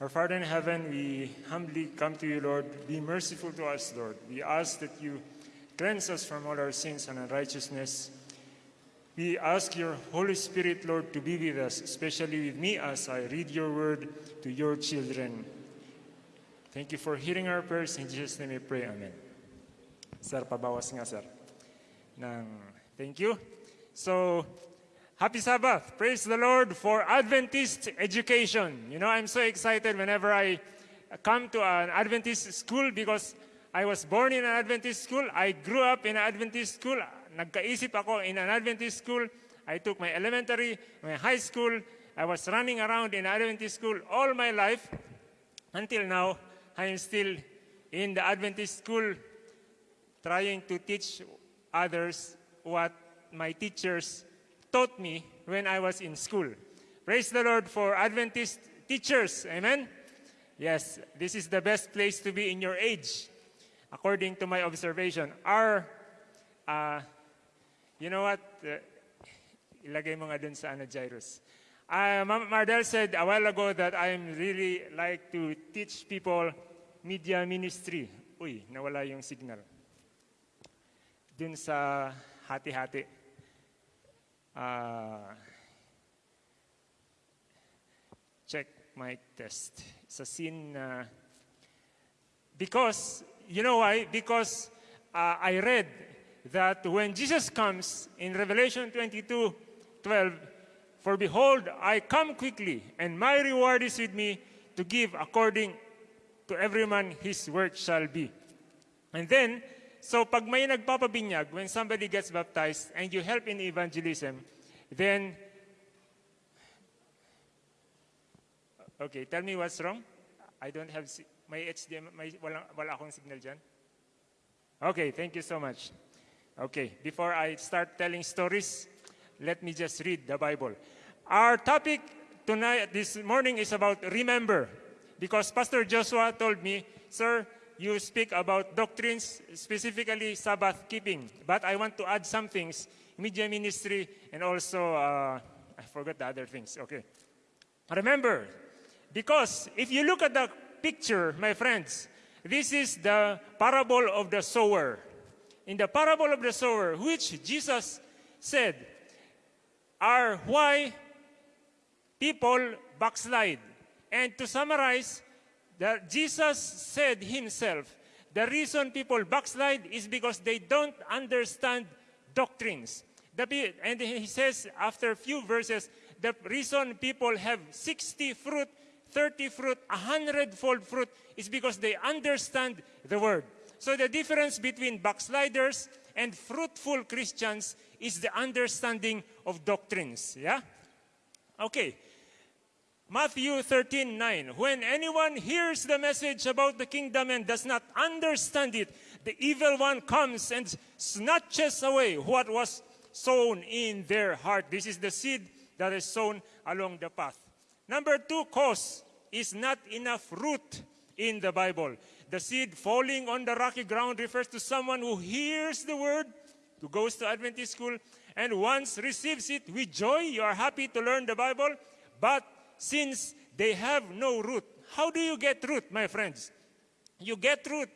Our Father in heaven, we humbly come to you, Lord. Be merciful to us, Lord. We ask that you cleanse us from all our sins and unrighteousness. We ask your Holy Spirit, Lord, to be with us, especially with me as I read your word to your children. Thank you for hearing our prayers. In Jesus' name we pray. Amen. Sir, pabawas nga, sir. Nang, thank you. So, happy Sabbath. Praise the Lord for Adventist education. You know, I'm so excited whenever I come to an Adventist school because I was born in an Adventist school. I grew up in an Adventist school. Nagkaisip ako in an Adventist school. I took my elementary, my high school. I was running around in Adventist school all my life. Until now, I am still in the Adventist school trying to teach others what my teachers taught me when I was in school. Praise the Lord for Adventist teachers. Amen? Yes, this is the best place to be in your age, according to my observation. Our, uh, you know what? Uh, ilagay mo nga dun sa ano, Jairus. Uh, Ma'am Mardel said a while ago that I'm really like to teach people media ministry. Uy, nawala yung signal. Dun sa hati-hati. Uh, check my test. Sa scene na... because, you know why? Because uh, I read that when Jesus comes in Revelation 22, 12, For behold, I come quickly, and my reward is with me to give according to every man his work shall be. And then, so pag may nagpapabinyag, when somebody gets baptized and you help in evangelism, then, okay, tell me what's wrong. I don't have, my HDMI, may, wala, wala akong signal dyan. Okay, thank you so much. Okay, before I start telling stories, let me just read the Bible. Our topic tonight, this morning, is about remember. Because Pastor Joshua told me, Sir, you speak about doctrines, specifically Sabbath keeping. But I want to add some things media ministry and also, uh, I forgot the other things. Okay. Remember, because if you look at the picture, my friends, this is the parable of the sower. In the parable of the sower, which Jesus said, are why people backslide. And to summarize, that Jesus said himself, the reason people backslide is because they don't understand doctrines. And he says after a few verses, the reason people have 60 fruit, 30 fruit, 100 fold fruit is because they understand the word. So the difference between backsliders and fruitful Christians is the understanding of doctrines. Yeah? Okay. Matthew 13, 9. When anyone hears the message about the kingdom and does not understand it, the evil one comes and snatches away what was sown in their heart. This is the seed that is sown along the path. Number two cause is not enough root in the Bible. The seed falling on the rocky ground refers to someone who hears the word, who goes to Adventist school, and once receives it with joy. You are happy to learn the Bible, but since they have no root, how do you get root, my friends? You get root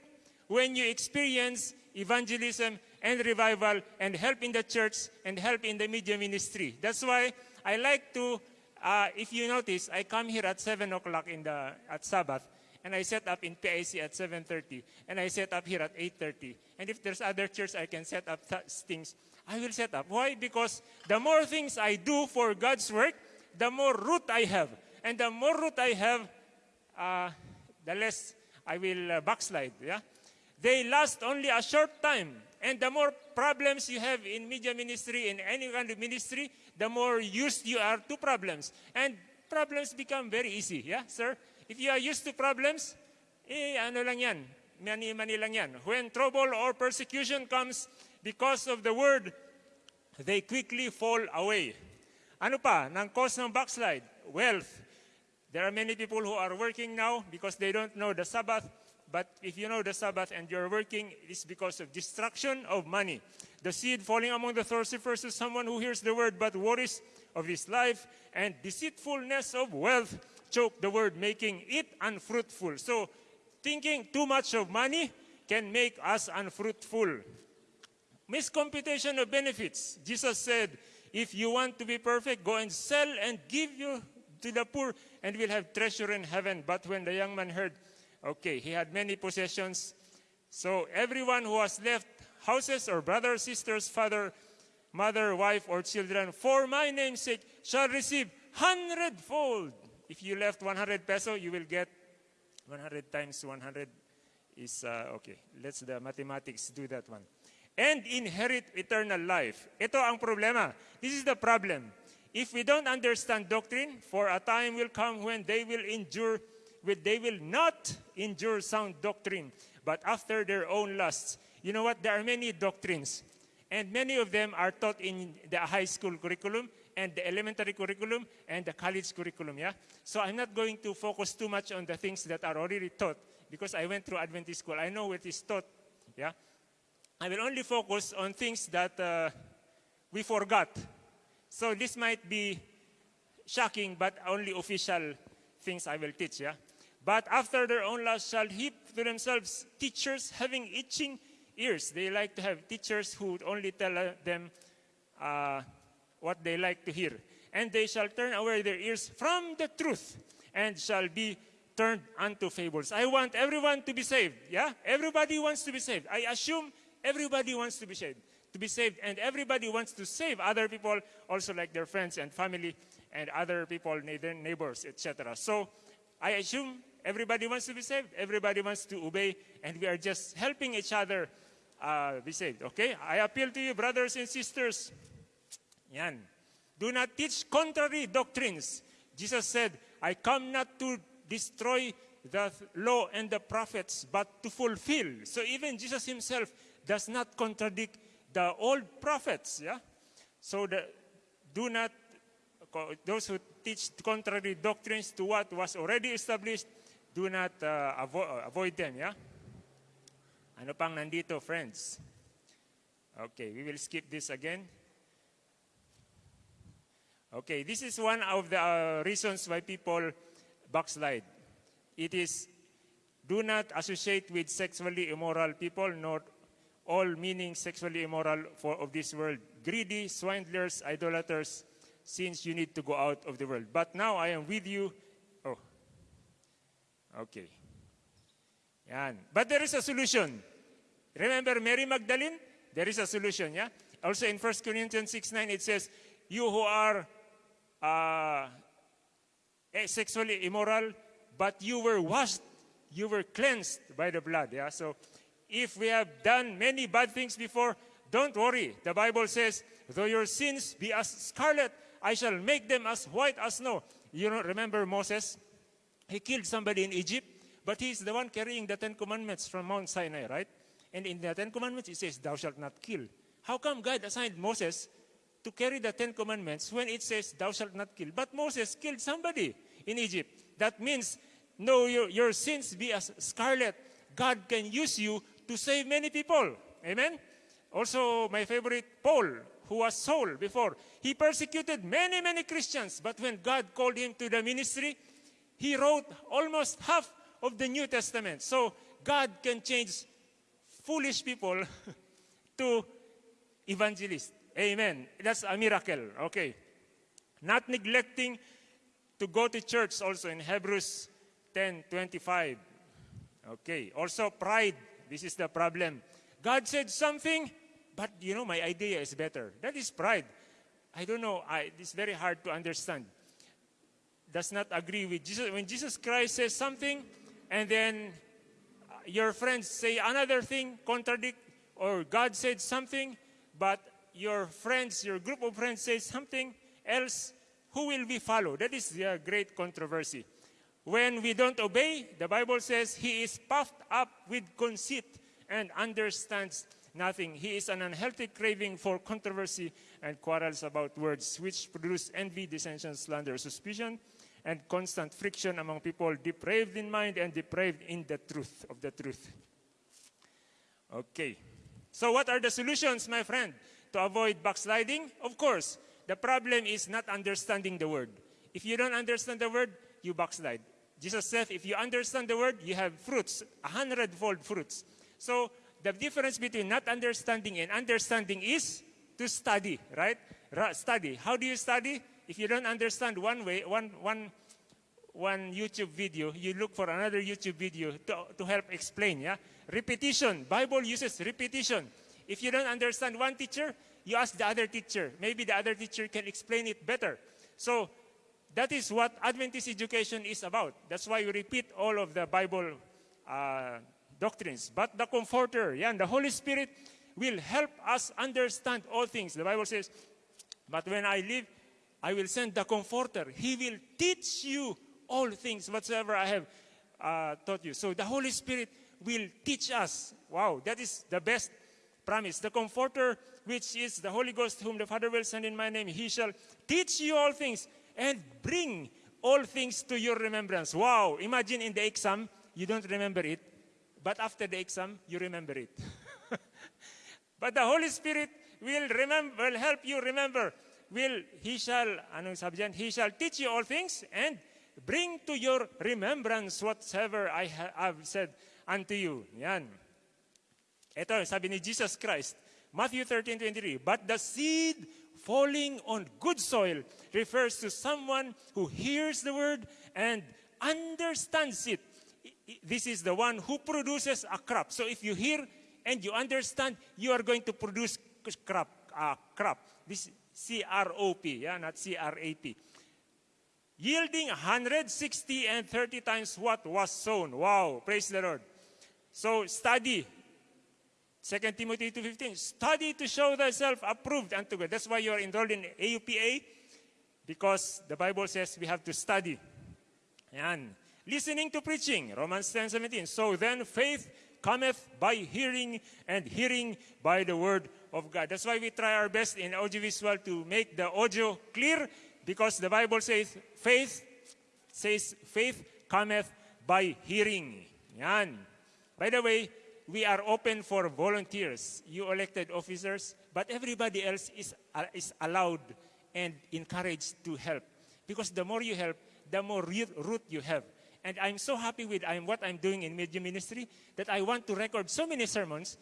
when you experience evangelism and revival and help in the church and help in the media ministry. That's why I like to, uh, if you notice, I come here at 7 o'clock in the, at Sabbath and I set up in PIC at 7.30 and I set up here at 8.30. And if there's other church I can set up th- things, I will set up. Why? Because the more things I do for God's work, the more root I have. And the more root I have, uh, the less I will uh, backslide. Yeah? They last only a short time. And the more problems you have in media ministry, in any kind of ministry, the more used you are to problems. And problems become very easy. Yeah, sir? If you are used to problems, eh, ano lang yan, mani-mani lang yan. When trouble or persecution comes because of the word, they quickly fall away. Ano pa, ng cause ng backslide? Wealth. There are many people who are working now because they don't know the Sabbath. But if you know the Sabbath and you're working, it is because of destruction of money. The seed falling among the thorns refers to someone who hears the word but worries of his life and deceitfulness of wealth choke the word, making it unfruitful. So, thinking too much of money can make us unfruitful. Miscomputation of benefits. Jesus said, if you want to be perfect, go and sell and give you to the poor, and we'll have treasure in heaven. But when the young man heard, okay, he had many possessions. So everyone who has left houses or brothers, sisters, father, mother, wife, or children, for my name's sake, shall receive hundredfold. If you left 100 peso, you will get 100 times 100 is, uh, okay, let's the mathematics do that one. And inherit eternal life. Ito ang problema. This is the problem. If we don't understand doctrine, for a time will come when they will endure, they will not endure sound doctrine, but after their own lusts. You know what? There are many doctrines, and many of them are taught in the high school curriculum and the elementary curriculum and the college curriculum, yeah? So I'm not going to focus too much on the things that are already taught because I went through Adventist school. I know what is taught, yeah? I will only focus on things that uh, we forgot. So this might be shocking, but only official things I will teach, yeah? But after their own lust shall heap to themselves teachers having itching ears. They like to have teachers who would only tell uh, them uh, what they like to hear. And they shall turn away their ears from the truth and shall be turned unto fables. I want everyone to be saved. Yeah? Everybody wants to be saved. I assume everybody wants to be saved. To be saved. And everybody wants to save other people, also like their friends and family and other people, neighbors, etc. So I assume everybody wants to be saved. Everybody wants to obey. And we are just helping each other uh, be saved. Okay? I appeal to you, brothers and sisters. Yan. Do not teach contrary doctrines. Jesus said, I come not to destroy the law and the prophets, but to fulfill. So even Jesus himself does not contradict the old prophets. Yeah? So the, do not, those who teach contrary doctrines to what was already established, do not uh, avo avoid them. Yeah? Ano pang nandito, friends? Okay, we will skip this again. Okay, this is one of the uh, reasons why people backslide. It is, do not associate with sexually immoral people, nor all meaning sexually immoral for, of this world, greedy, swindlers, idolaters, since you need to go out of the world. But now I am with you. Oh, okay. Yan. But there is a solution. Remember Mary Magdalene? There is a solution, yeah? Also in 1 Corinthians 6, 9, it says, you who are uh, eh, sexually immoral, but you were washed, you were cleansed by the blood, yeah? So if we have done many bad things before, don't worry. The Bible says, though your sins be as scarlet, I shall make them as white as snow. You know, remember Moses? He killed somebody in Egypt, but he's the one carrying the Ten Commandments from Mount Sinai, right? And in the Ten Commandments, it says, thou shalt not kill. How come God assigned Moses to carry the Ten Commandments when it says, thou shalt not kill? But Moses killed somebody in Egypt. That means, no, your, your sins be as scarlet. God can use you to save many people. Amen? Also, my favorite, Paul, who was Saul before. He persecuted many, many Christians. But when God called him to the ministry, he wrote almost half of the New Testament. So God can change foolish people to evangelists. Amen. That's a miracle. Okay. Not neglecting to go to church also in Hebrews 10, 25. Okay. Also pride. This is the problem. God said something, but you know, my idea is better. That is pride. I don't know. I, it's very hard to understand. Does not agree with Jesus. When Jesus Christ says something, and then uh, your friends say another thing, contradict, or God said something, but your friends, your group of friends says something else, who will we follow? That is the great controversy. When we don't obey, the Bible says he is puffed up with conceit and understands nothing. He is an unhealthy craving for controversy and quarrels about words, which produce envy, dissension, slander, suspicion, and constant friction among people depraved in mind and depraved in the truth of the truth. Okay. So what are the solutions, my friend, to avoid backsliding? Of course, the problem is not understanding the word. If you don't understand the word, you backslide. Jesus said, if you understand the word, you have fruits, a hundredfold fruits. So the difference between not understanding and understanding is to study, right? Study. How do you study? If you don't understand one way, one, one, one YouTube video, you look for another YouTube video to, to help explain, yeah? Repetition. Bible uses repetition. If you don't understand one teacher, you ask the other teacher. Maybe the other teacher can explain it better. So that is what Adventist education is about. That's why you repeat all of the Bible uh, doctrines. But the Comforter, yeah, the Holy Spirit will help us understand all things. The Bible says, But when I leave, I will send the Comforter. He will teach you all things whatsoever I have uh, taught you. So the Holy Spirit will teach us. Wow, that is the best promise. The Comforter, which is the Holy Ghost, whom the Father will send in my name, he shall teach you all things and bring all things to your remembrance. Wow, imagine in the exam, you don't remember it, but after the exam, you remember it. but the Holy Spirit will remember, will help you remember. Will he shall, anong? He shall teach you all things and bring to your remembrance whatsoever I have said unto you. Yan. Ito, sabi ni Jesus Christ, Matthew 13:23, but the seed falling on good soil refers to someone who hears the word and understands it. This is the one who produces a crop. So if you hear and you understand, you are going to produce crop. Uh, crop. This C-R-O-P, yeah, not C-R-A-P. Yielding 160 and 30 times what was sown. Wow, praise the Lord. So study. 2 Timothy 2.15, study to show thyself approved unto God. That's why you are enrolled in AUPA, because the Bible says we have to study. And listening to preaching, Romans 10.17. So then faith cometh by hearing, and hearing by the word of God. That's why we try our best in audiovisual to make the audio clear, because the Bible says faith says faith cometh by hearing. Yan. By the way, we are open for volunteers, you elected officers, but everybody else is, uh, is allowed and encouraged to help. Because the more you help, the more root you have. And I'm so happy with I'm, what I'm doing in media ministry that I want to record so many sermons.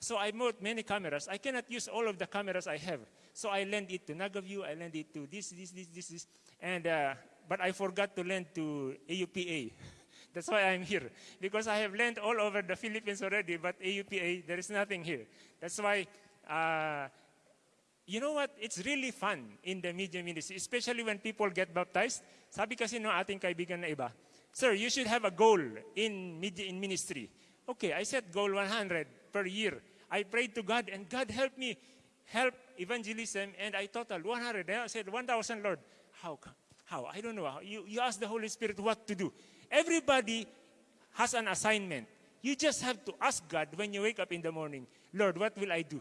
So I bought many cameras. I cannot use all of the cameras I have. So I lend it to Nagaview, I lend it to this, this, this, this, this. And, uh, but I forgot to lend to AUPA. That's why I'm here. Because I have lent all over the Philippines already, but AUPA, there is nothing here. That's why, uh, you know what? It's really fun in the media ministry, especially when people get baptized. Sabi kasi no ating kaibigan na iba, Sir, you should have a goal in media in ministry. Okay, I set goal 100 per year. I prayed to God and God helped me help evangelism and I total 100. I said 1,000 Lord. How? How? I don't know. You, you ask the Holy Spirit what to do. Everybody has an assignment. You just have to ask God when you wake up in the morning, Lord, what will I do?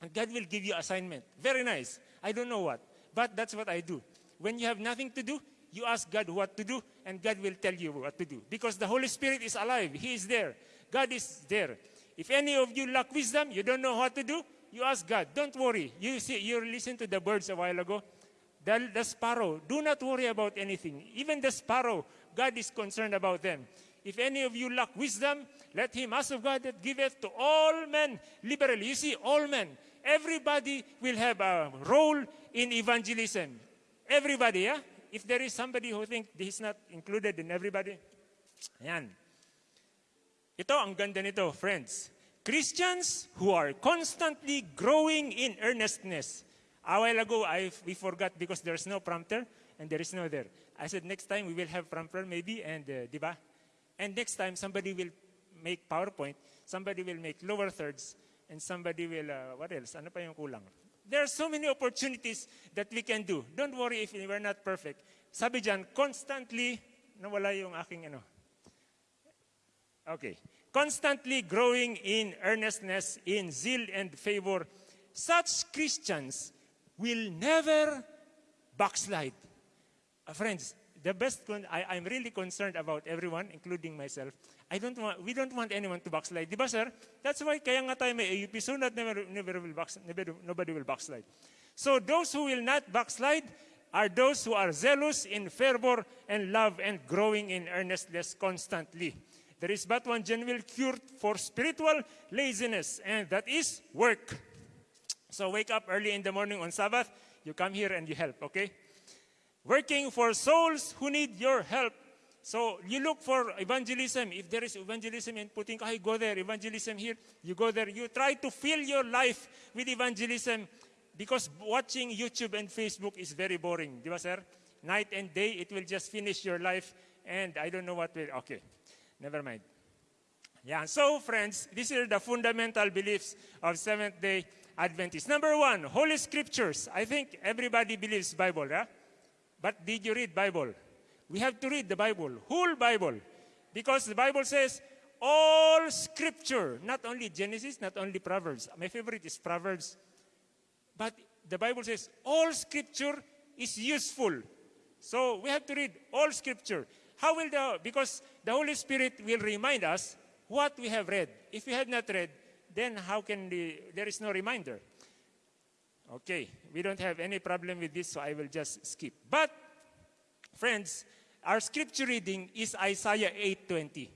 And God will give you assignment. Very nice. I don't know what, but that's what I do. When you have nothing to do, you ask God what to do, and God will tell you what to do. Because the Holy Spirit is alive. He is there. God is there. If any of you lack wisdom, you don't know what to do, you ask God. Don't worry. You see, you listened to the birds a while ago. The, the sparrow, do not worry about anything. Even the sparrow, God is concerned about them. If any of you lack wisdom, let him ask of God that giveth to all men liberally. You see, all men. Everybody will have a role in evangelism. Everybody, yeah? If there is somebody who think he's not included in everybody, yan. Ito, ang ganda nito, friends. Christians who are constantly growing in earnestness. A while ago, I, we forgot because there's no prompter and there is no there. I said, next time we will have prompter maybe, and uh? And next time, somebody will make PowerPoint, somebody will make lower thirds, and somebody will, uh, what else? Ano pa yung kulang? There are so many opportunities that we can do. Don't worry if we're not perfect. Sabi dyan, constantly, nawala yung aking ano. Okay. Constantly growing in earnestness, in zeal and favor. Such Christians will never backslide. Uh, friends, the best, I, I'm really concerned about everyone, including myself. I don't want, we don't want anyone to backslide. Di ba, sir? That's why kaya nga tayo may AUP, so that never, never will backslide, never, nobody will backslide. So those who will not backslide are those who are zealous in fervor and love and growing in earnestness constantly. There is but one genuine cure for spiritual laziness, and that is work. So wake up early in the morning on Sabbath, you come here and you help, okay? Working for souls who need your help. So you look for evangelism. If there is evangelism in Putingkahoy, go there. Evangelism here, you go there. You try to fill your life with evangelism because watching YouTube and Facebook is very boring. Di ba, sir? Night and day, it will just finish your life and I don't know what will, okay. Never mind. Yeah, so friends, these are the fundamental beliefs of Seventh-day Adventists. Number one, Holy Scriptures. I think everybody believes Bible, yeah? But did you read Bible? We have to read the Bible, whole Bible. Because the Bible says, all Scripture, not only Genesis, not only Proverbs. My favorite is Proverbs. But the Bible says, all Scripture is useful. So we have to read all Scripture. How will the, because the Holy Spirit will remind us what we have read. If we have not read, then how can the, there is no reminder. Okay, we don't have any problem with this, so I will just skip. But, friends, our scripture reading is Isaiah 8.20.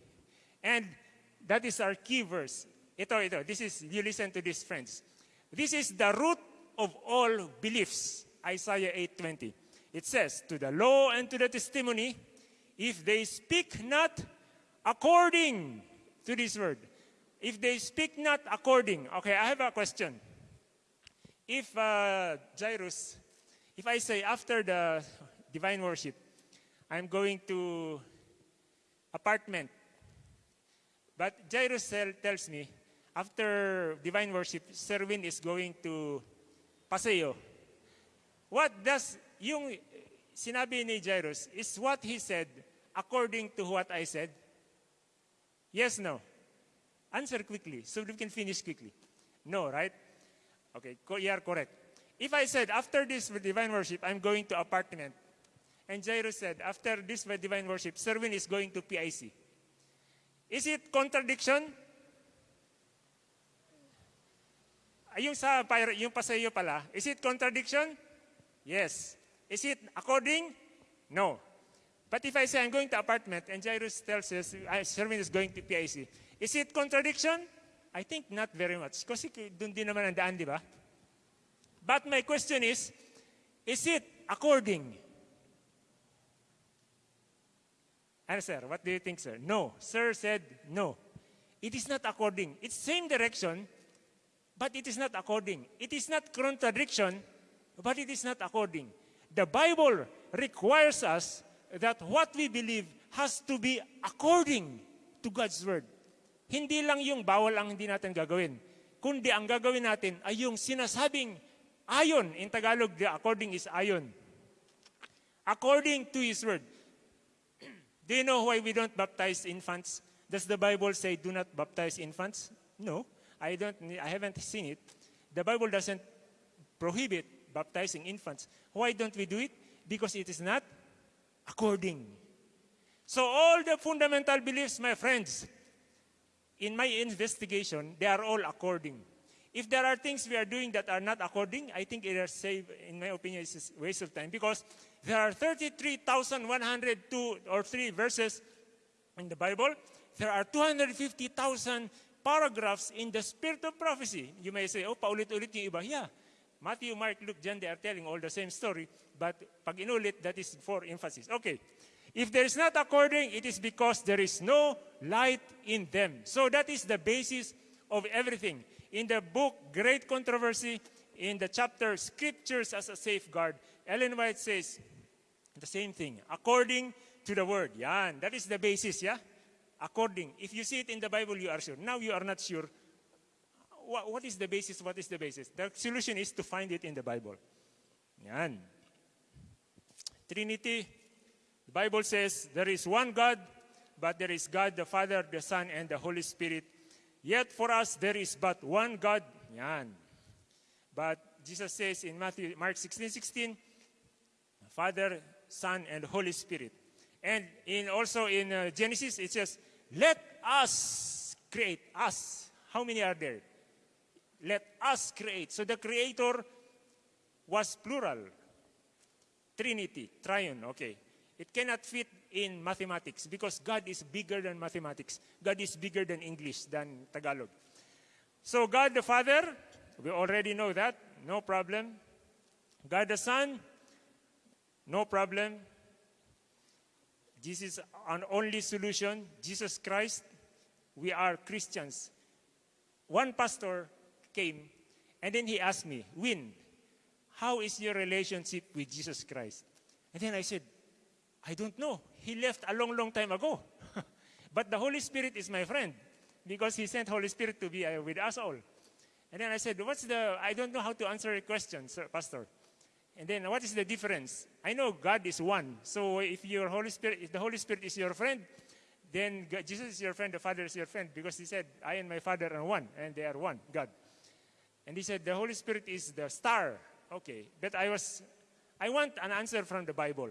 And that is our key verse. Ito, ito. This is, you listen to this, friends. This is the root of all beliefs. Isaiah 8.20. It says, To the law and to the testimony, if they speak not according to this word, if they speak not according, okay, I have a question. If uh, Jairus, if I say after the divine worship, I'm going to apartment, but Jairus tells me, after divine worship, Serwin is going to Paseo. What does, yung sinabi ni Jairus, is what he said according to what I said? Yes, no? Answer quickly so we can finish quickly. No, right? Okay, you are correct. If I said, after this divine worship, I'm going to apartment, and Jairus said, after this divine worship, Serwin is going to PIC. Is it contradiction? Ah, yung sa yung pasayo pala, is it contradiction? Yes. Is it according? No. But if I say I'm going to apartment and Jairus tells us Serwin is going to PIC, is it contradiction? I think not very much. Kasi doon din naman ang daan, di ba? But my question is, is it according? Ano, sir? What do you think, sir? No. Sir said no. It is not according. It's same direction, but it is not according. It is not contradiction, but it is not according. The Bible requires us that what we believe has to be according to God's Word. Hindi lang yung bawal ang hindi natin gagawin, kundi ang gagawin natin ay yung sinasabing ayon. In Tagalog, the according is ayon. According to His Word. Do you know why we don't baptize infants? Does the Bible say do not baptize infants? No, I don't. I haven't seen it. The Bible doesn't prohibit baptizing infants. Why don't we do it? Because it is not according. So all the fundamental beliefs, my friends, in my investigation, they are all according. If there are things we are doing that are not according, I think it is save, in my opinion, it's a waste of time because there are 33,102 or 3 verses in the Bible. There are 250,000 paragraphs in the spirit of prophecy. You may say, oh, paulit-ulit yung iba. Yeah. Matthew, Mark, Luke, John, they are telling all the same story. But pag inulit, that is for emphasis. Okay. If there is not according, it is because there is no light in them. So that is the basis of everything. In the book, Great Controversy, in the chapter, Scriptures as a Safeguard, Ellen White says the same thing. According to the Word. Yan. That is the basis, yeah? According. If you see it in the Bible, you are sure. Now you are not sure. What, what is the basis? What is the basis? The solution is to find it in the Bible. Yan. Trinity. The Bible says there is one God, but there is God the Father, the Son, and the Holy Spirit. Yet for us there is but one God. Yan. But Jesus says in Matthew, Mark 16, 16, Father, Son, and Holy Spirit. And in also in uh, Genesis, it says, let us create us. How many are there? Let us create. So the creator was plural. Trinity, triune, okay. It cannot fit in mathematics because God is bigger than mathematics. God is bigger than English, than Tagalog. So God the Father, we already know that, no problem. God the Son, no problem. This is an only solution, Jesus Christ. We are Christians. One pastor came and then he asked me, Win, how is your relationship with Jesus Christ? And then I said, I don't know. He left a long, long time ago. but the Holy Spirit is my friend because he sent Holy Spirit to be uh, with us all. And then I said, what's the, I don't know how to answer a question, sir, Pastor. And then what is the difference? I know God is one. So if your Holy Spirit, if the Holy Spirit is your friend, then God, Jesus is your friend, the Father is your friend, because he said, I and my Father are one, and they are one, God. And he said, the Holy Spirit is the star. Okay, but I was, I want an answer from the Bible.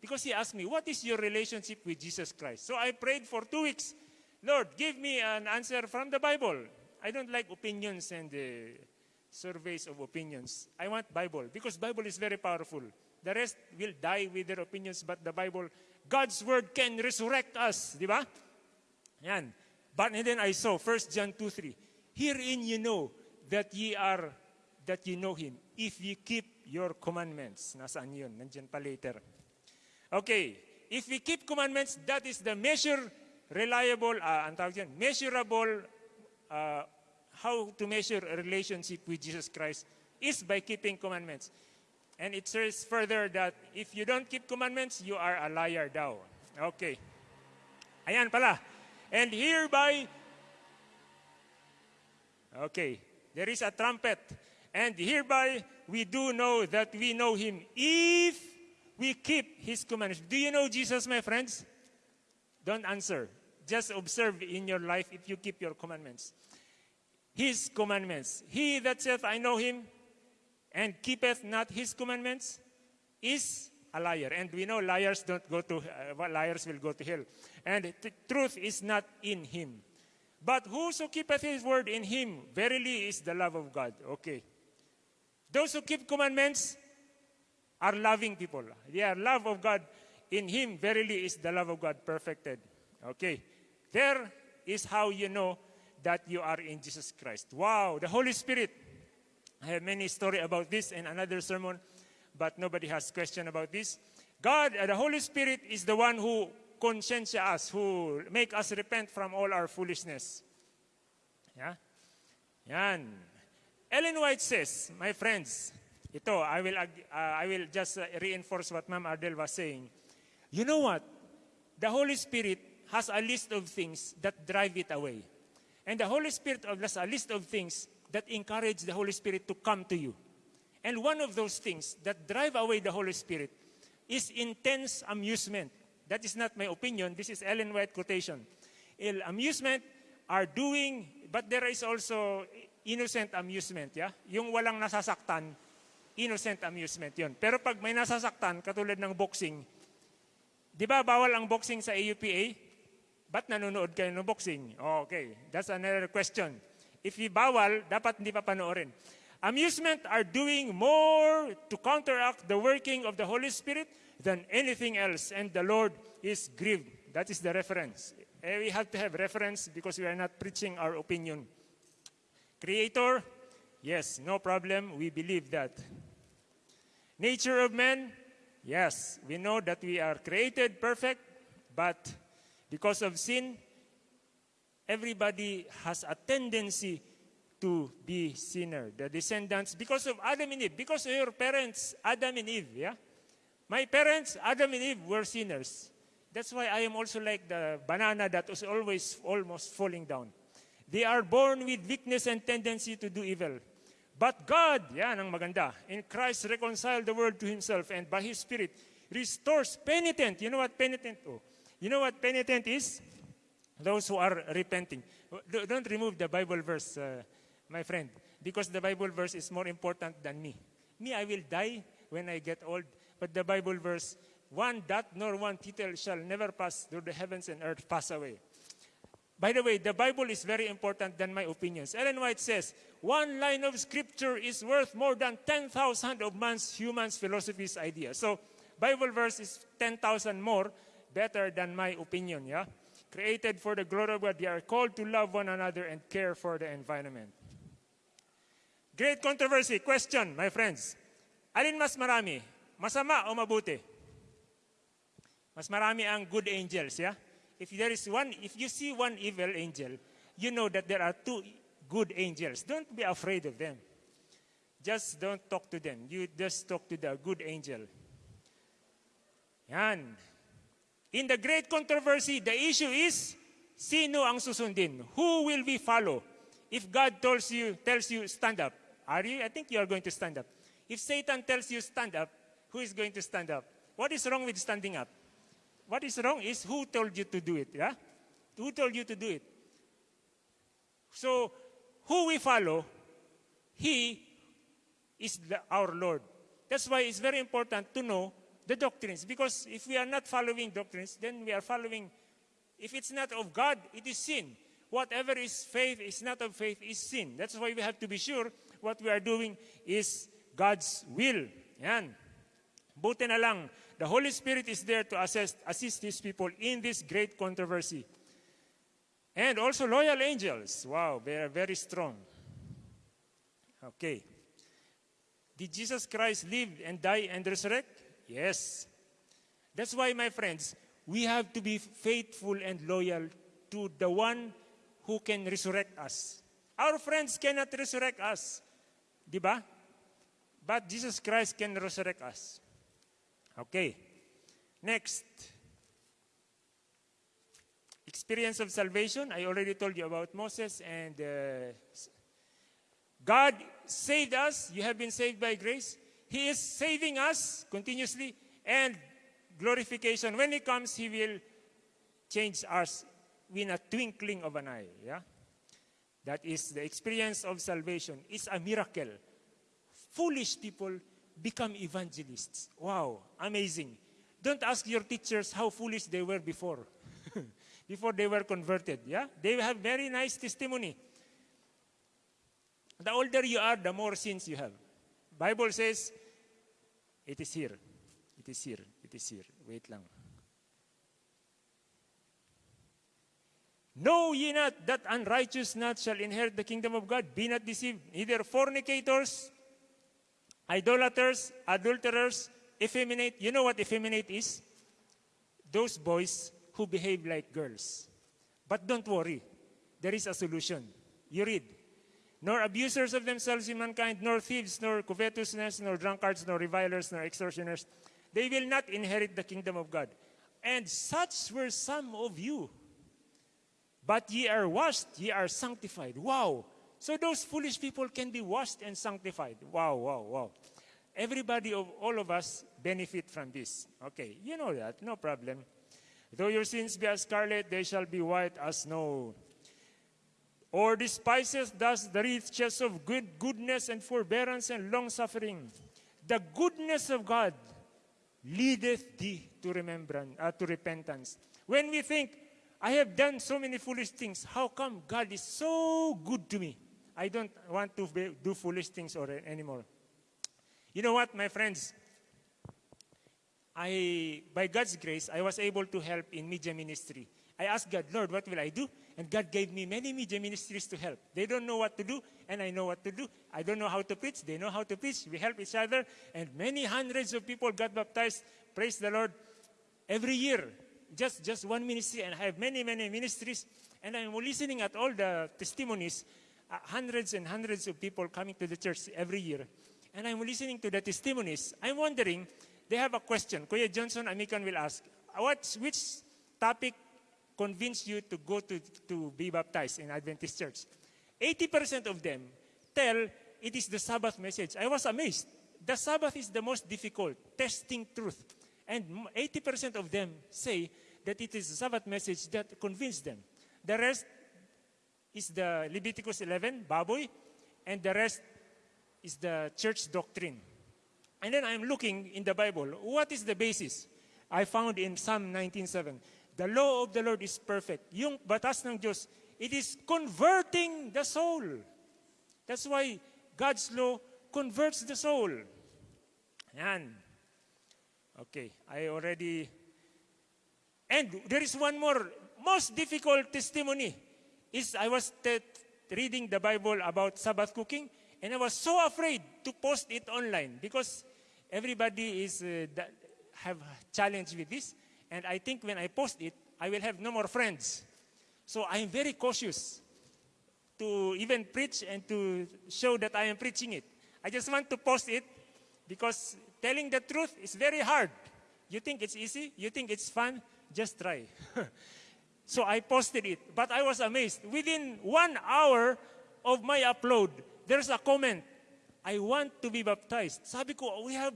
Because he asked me, what is your relationship with Jesus Christ? So I prayed for two weeks. Lord, give me an answer from the Bible. I don't like opinions and uh, surveys of opinions. I want Bible because Bible is very powerful. The rest will die with their opinions, but the Bible, God's word can resurrect us. Di ba? But and then I saw 1 John 2, 3. Herein you know that ye are, that ye know Him, if ye keep your commandments. Nasaan yun? Nandiyan pa later. Okay. If we keep commandments, that is the measure, reliable, uh, ang measurable, uh, how to measure a relationship with Jesus Christ is by keeping commandments. And it says further that if you don't keep commandments, you are a liar daw. Okay. Ayan pala. And hereby, okay, there is a trumpet. And hereby we do know that we know him if we keep his commandments. Do you know Jesus, my friends? Don't answer. Just observe in your life if you keep your commandments. His commandments. He that saith, I know him, and keepeth not his commandments, is a liar. And we know liars don't go to, uh, liars will go to hell. And truth is not in him. But whoso keepeth his word in him, verily is the love of God. Okay. Those who keep commandments are loving people. They are love of God. In him, verily is the love of God perfected. Okay. There is how you know that you are in Jesus Christ. Wow, the Holy Spirit. I have many story about this in another sermon, but nobody has question about this. God, uh, the Holy Spirit is the one who conscientia us, who make us repent from all our foolishness. Yeah? Yan. Ellen White says, my friends, ito, I will, uh, I will just uh, reinforce what Ma'am Ardel was saying. You know what? The Holy Spirit has a list of things that drive it away. And the Holy Spirit has a list of things that encourage the Holy Spirit to come to you. And one of those things that drive away the Holy Spirit is intense amusement. That is not my opinion. This is Ellen White quotation. Il amusement are doing, but there is also innocent amusement. Yeah? Yung walang nasasaktan, innocent amusement yon. Pero pag may nasasaktan, katulad ng boxing, di ba bawal ang boxing sa AUPA? Ba't nanonood kayo ng boxing? Oh, okay, that's another question. If you bawal, dapat hindi pa panoorin. Amusement are doing more to counteract the working of the Holy Spirit than anything else, and the Lord is grieved. That is the reference. Eh, we have to have reference because we are not preaching our opinion. Creator, yes, no problem. We believe that. Nature of man, yes, we know that we are created perfect, but because of sin, everybody has a tendency to be sinner. The descendants, because of Adam and Eve, because of your parents, Adam and Eve, yeah? My parents, Adam and Eve, were sinners. That's why I am also like the banana that was always almost falling down. They are born with weakness and tendency to do evil. But God, yan ang maganda, in Christ reconciled the world to Himself and by His Spirit restores penitent. You know what penitent? Oh, you know what penitent is? Those who are repenting. Don't remove the Bible verse, uh, my friend, because the Bible verse is more important than me. Me, I will die when I get old, but the Bible verse, one dot nor one tittle shall never pass through the heavens and earth pass away. By the way, the Bible is very important than my opinions. Ellen White says, one line of scripture is worth more than 10,000 of man's human's philosophy's ideas. So Bible verse is 10,000 more better than my opinion, yeah? Created for the glory of God, they are called to love one another and care for the environment. Great controversy. Question, my friends. Alin mas marami? Masama o mabuti? Mas marami ang good angels, yeah? If there is one, if you see one evil angel, you know that there are two good angels. Don't be afraid of them. Just don't talk to them. You just talk to the good angel. Yan. In the great controversy, the issue is, sino ang susundin? Who will we follow? If God tells you, tells you, stand up, are you? I think you are going to stand up. If Satan tells you, stand up, who is going to stand up? What is wrong with standing up? What is wrong is who told you to do it, yeah? Who told you to do it? So, who we follow, he is the, our Lord. That's why it's very important to know the doctrines. Because if we are not following doctrines, then we are following, if it's not of God, it is sin. Whatever is faith is not of faith is sin. That's why we have to be sure what we are doing is God's will. Yan. Buti na lang, the Holy Spirit is there to assist, assist His people in this great controversy. And also loyal angels. Wow, they are very strong. Okay. Did Jesus Christ live and die and resurrect? Yes. That's why, my friends, we have to be faithful and loyal to the one who can resurrect us. Our friends cannot resurrect us. Diba? But Jesus Christ can resurrect us. Okay. Next. Experience of salvation. I already told you about Moses and uh, God saved us. You have been saved by grace. He is saving us continuously and glorification. When He comes, He will change us in a twinkling of an eye. Yeah? That is the experience of salvation. It's a miracle. Foolish people become evangelists. Wow, amazing. Don't ask your teachers how foolish they were before. before they were converted. Yeah? They have very nice testimony. The older you are, the more sins you have. Bible says, it is here. It is here. It is here. Wait lang. Know ye not that unrighteous not shall inherit the kingdom of God? Be not deceived. Neither fornicators, idolaters, adulterers, effeminate. You know what effeminate is? Those boys who behave like girls. But don't worry. There is a solution. You read nor abusers of themselves in mankind, nor thieves, nor covetousness, nor drunkards, nor revilers, nor extortioners. They will not inherit the kingdom of God. And such were some of you. But ye are washed, ye are sanctified. Wow. So those foolish people can be washed and sanctified. Wow, wow, wow. Everybody of all of us benefit from this. Okay, you know that, no problem. Though your sins be as scarlet, they shall be white as snow or despises thus the riches of good goodness and forbearance and long suffering. The goodness of God leadeth thee to remembrance, uh, to repentance. When we think, I have done so many foolish things, how come God is so good to me? I don't want to be, do foolish things or, eh, anymore. You know what, my friends? I, by God's grace, I was able to help in media ministry. I asked God, Lord, what will I do? And God gave me many media ministries to help. They don't know what to do, and I know what to do. I don't know how to preach. They know how to preach. We help each other, and many hundreds of people got baptized. Praise the Lord. Every year, just, just one ministry, and I have many, many ministries. And I'm listening at all the testimonies, Uh, hundreds and hundreds of people coming to the church every year. And I'm listening to the testimonies. I'm wondering, they have a question. Kuya Johnson Amikan will ask, uh, what, which topic convinced you to go to, to be baptized in Adventist church. 80% of them tell it is the Sabbath message. I was amazed. The Sabbath is the most difficult, testing truth. And 80% of them say that it is the Sabbath message that convinced them. The rest is the Leviticus 11, baboy, and the rest is the church doctrine. And then I'm looking in the Bible, what is the basis? I found in Psalm 19.7, the law of the Lord is perfect. Yung batas ng Diyos, it is converting the soul. That's why God's law converts the soul. Yan. Okay, I already. And there is one more most difficult testimony. Is I was reading the Bible about Sabbath cooking, and I was so afraid to post it online because everybody is uh, have challenge with this, and I think when I post it, I will have no more friends. So I am very cautious to even preach and to show that I am preaching it. I just want to post it because telling the truth is very hard. You think it's easy? You think it's fun? Just try. so I posted it, but I was amazed. Within one hour of my upload, there's a comment. I want to be baptized. Sabi ko, we have,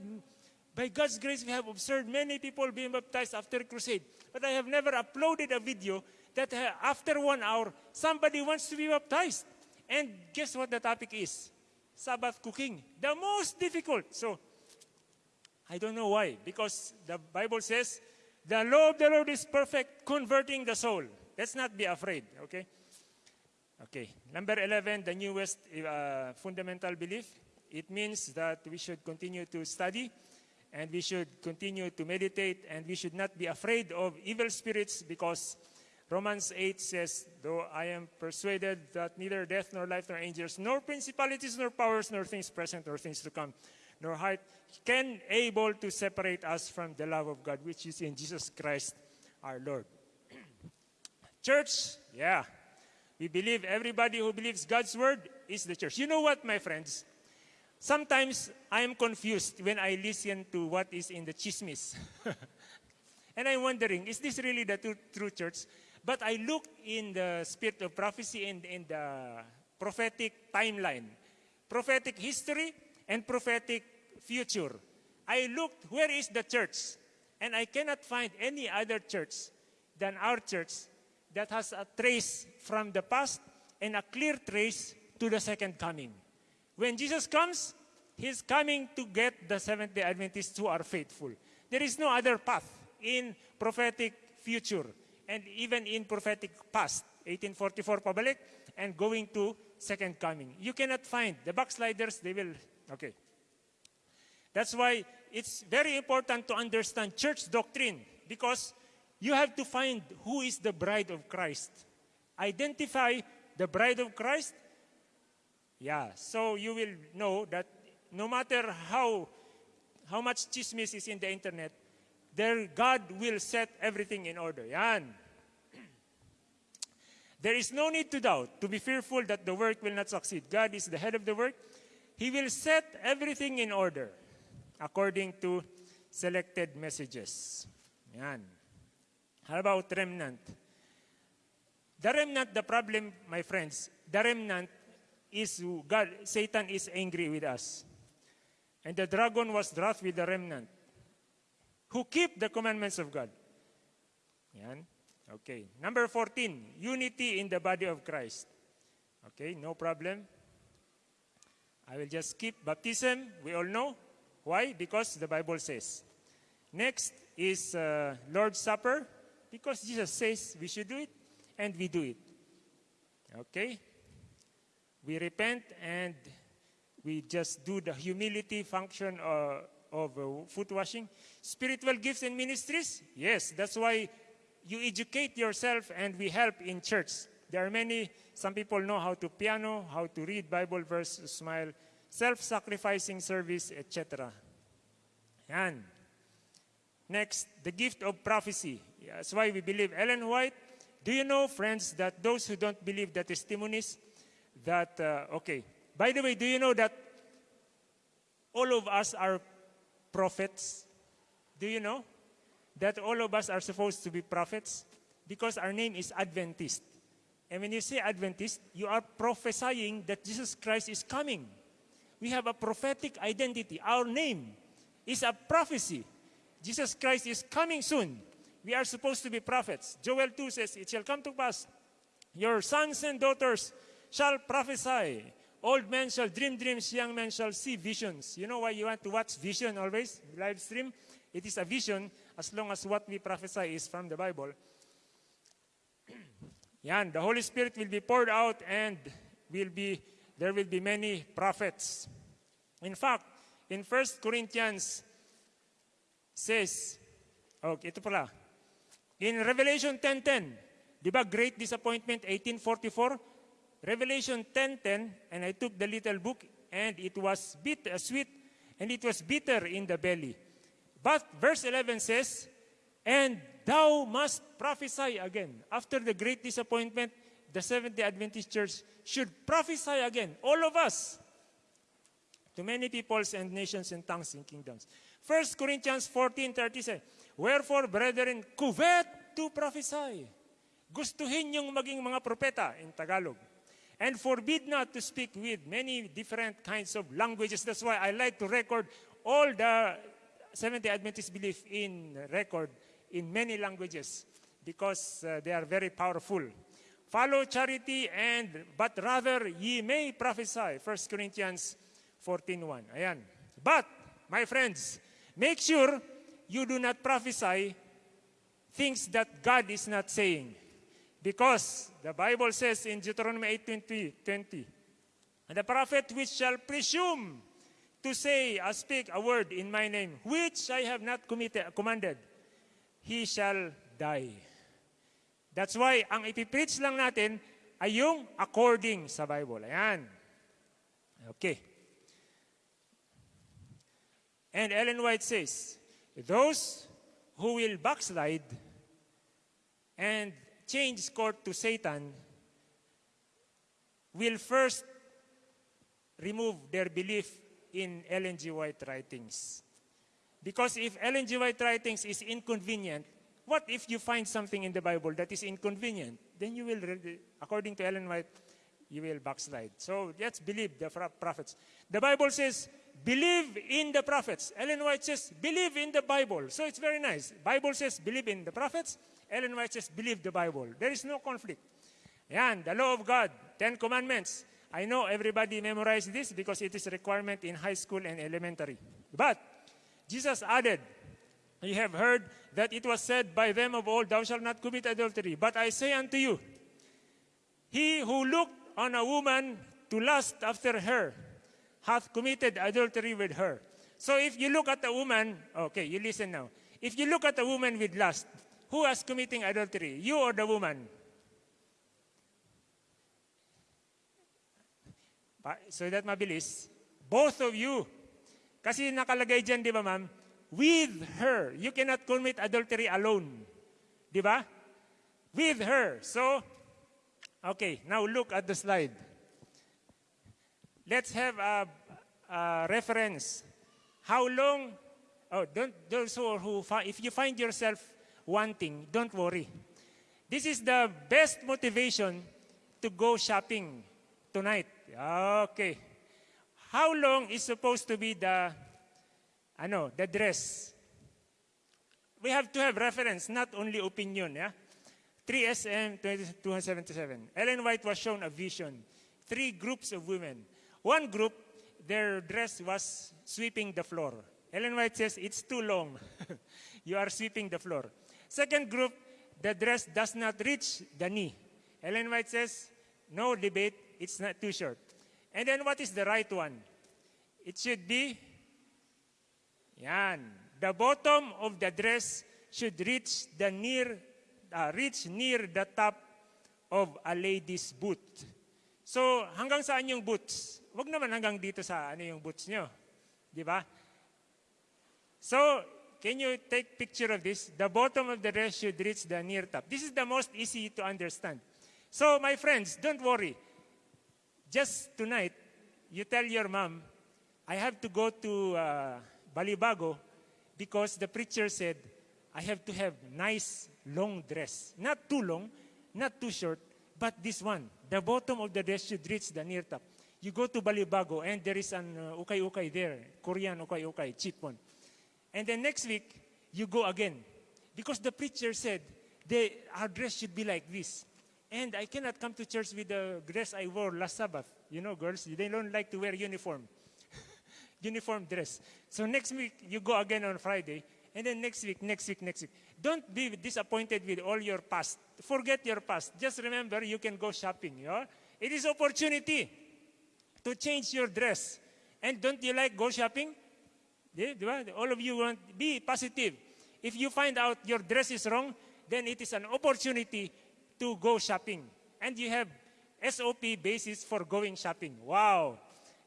by God's grace, we have observed many people being baptized after crusade. But I have never uploaded a video that uh, after one hour, somebody wants to be baptized. And guess what the topic is? Sabbath cooking. The most difficult. So, I don't know why. Because the Bible says, the law of the Lord is perfect, converting the soul. Let's not be afraid, okay? Okay. Number 11, the newest uh, fundamental belief. It means that we should continue to study and we should continue to meditate and we should not be afraid of evil spirits because Romans 8 says, Though I am persuaded that neither death nor life nor angels nor principalities nor powers nor things present nor things to come nor height can able to separate us from the love of God which is in Jesus Christ our Lord. church, yeah. We believe everybody who believes God's word is the church. You know what, my friends? Sometimes I am confused when I listen to what is in the chismis. and I'm wondering, is this really the true, true church? But I look in the spirit of prophecy and in the prophetic timeline, prophetic history, and prophetic future. I looked, where is the church? And I cannot find any other church than our church that has a trace from the past and a clear trace to the second coming. When Jesus comes, He's coming to get the Seventh day Adventists who are faithful. There is no other path in prophetic future and even in prophetic past, 1844 pabalik, and going to second coming. You cannot find the backsliders, they will, okay. That's why it's very important to understand church doctrine because you have to find who is the bride of Christ. Identify the bride of Christ. Yeah, so you will know that no matter how, how much chismis is in the internet, there God will set everything in order. Yan. There is no need to doubt, to be fearful that the work will not succeed. God is the head of the work. He will set everything in order according to selected messages. Yan. How about remnant? The remnant, the problem, my friends, the remnant is God, Satan is angry with us. And the dragon was wroth with the remnant who keep the commandments of God. Yan. Okay. Number 14, unity in the body of Christ. Okay, no problem. I will just skip baptism. We all know. Why? Because the Bible says. Next is uh, Lord's Supper. Because Jesus says we should do it, and we do it. Okay? We repent and we just do the humility function uh, of uh, foot washing. Spiritual gifts and ministries? Yes, that's why you educate yourself and we help in church. There are many, some people know how to piano, how to read Bible verse, smile, self-sacrificing service, etc. And next, the gift of prophecy. That's why we believe Ellen White. Do you know, friends, that those who don't believe the testimonies, that, uh, okay, by the way, do you know that all of us are prophets? Do you know? that all of us are supposed to be prophets because our name is Adventist. And when you say Adventist, you are prophesying that Jesus Christ is coming. We have a prophetic identity. Our name is a prophecy. Jesus Christ is coming soon. We are supposed to be prophets. Joel 2 says, It shall come to pass, your sons and daughters shall prophesy. Old men shall dream dreams, young men shall see visions. You know why you want to watch vision always? Live stream? It is a vision as long as what we prophesy is from the Bible. Yan, the Holy Spirit will be poured out and will be there will be many prophets. In fact, in 1 Corinthians says, okay, ito pala. In Revelation 10.10, di ba great disappointment, 1844? Revelation 10.10, and I took the little book, and it was bit, uh, sweet, and it was bitter in the belly. But verse 11 says, and thou must prophesy again. After the great disappointment, the Seventh-day Adventist Church should prophesy again, all of us, to many peoples and nations and tongues and kingdoms. 1 Corinthians 14.30 Wherefore, brethren, covet to prophesy. Gustuhin yung maging mga propeta in Tagalog. And forbid not to speak with many different kinds of languages. That's why I like to record all the Seventh-day Adventist belief in record in many languages because uh, they are very powerful. Follow charity and but rather ye may prophesy. 1 Corinthians 14.1. Ayan. But, my friends, make sure you do not prophesy things that God is not saying. Because the Bible says in Deuteronomy 8.20, 20, And the prophet which shall presume to say or speak a word in my name, which I have not committed, commanded, he shall die. That's why, ang ipipreach lang natin ay yung according sa Bible. Ayan. Okay. And Ellen White says, those who will backslide and change court to Satan will first remove their belief in Ellen G. White writings. Because if Ellen G. White writings is inconvenient, what if you find something in the Bible that is inconvenient? Then you will, according to Ellen White, you will backslide. So let's believe the prophets. The Bible says, believe in the prophets. Ellen White says, believe in the Bible. So it's very nice. Bible says, believe in the prophets. Ellen White says, believe the Bible. There is no conflict. Yan, the law of God, Ten Commandments. I know everybody memorized this because it is a requirement in high school and elementary. But Jesus added, You have heard that it was said by them of old, Thou shalt not commit adultery. But I say unto you, He who looked on a woman to lust after her hath committed adultery with her. So if you look at a woman, okay, you listen now. If you look at a woman with lust, who is committing adultery? You or the woman? So that mabilis. Both of you. Kasi nakalagay dyan, di ba ma'am? With her. You cannot commit adultery alone. Di? With her. So, okay, now look at the slide. Let's have a, a reference. How long, oh, don't, those who, who, if you find yourself wanting, don't worry. This is the best motivation to go shopping tonight. Okay. How long is supposed to be the, ano, the dress? We have to have reference, not only opinion, yeah? 3 SM 277. Ellen White was shown a vision. Three groups of women. One group, their dress was sweeping the floor. Ellen White says, it's too long. you are sweeping the floor. Second group, the dress does not reach the knee. Ellen White says, no debate, it's not too short. And then what is the right one? It should be, yan, the bottom of the dress should reach the near, uh, reach near the top of a lady's boot. So, hanggang saan yung boots? Huwag naman hanggang dito sa ano yung boots nyo. Di ba? So, can you take picture of this? The bottom of the dress should reach the near top. This is the most easy to understand. So, my friends, don't worry. Just tonight, you tell your mom, I have to go to uh, Balibago because the preacher said, I have to have nice long dress. Not too long, not too short, but this one. The bottom of the dress should reach the near top. You go to Balibago and there is an uh, ukay-ukay there, Korean ukay-ukay, cheap one. And then next week, you go again. Because the preacher said, the, our dress should be like this. And I cannot come to church with the dress I wore last Sabbath. You know, girls, they don't like to wear uniform. Uniform dress. So next week, you go again on Friday. And then next week, next week, next week. Don't be disappointed with all your past. Forget your past. Just remember you can go shopping. You know? It is opportunity to change your dress. And don't you like go shopping? All of you want, be positive. If you find out your dress is wrong, then it is an opportunity to go shopping. And you have SOP basis for going shopping. Wow.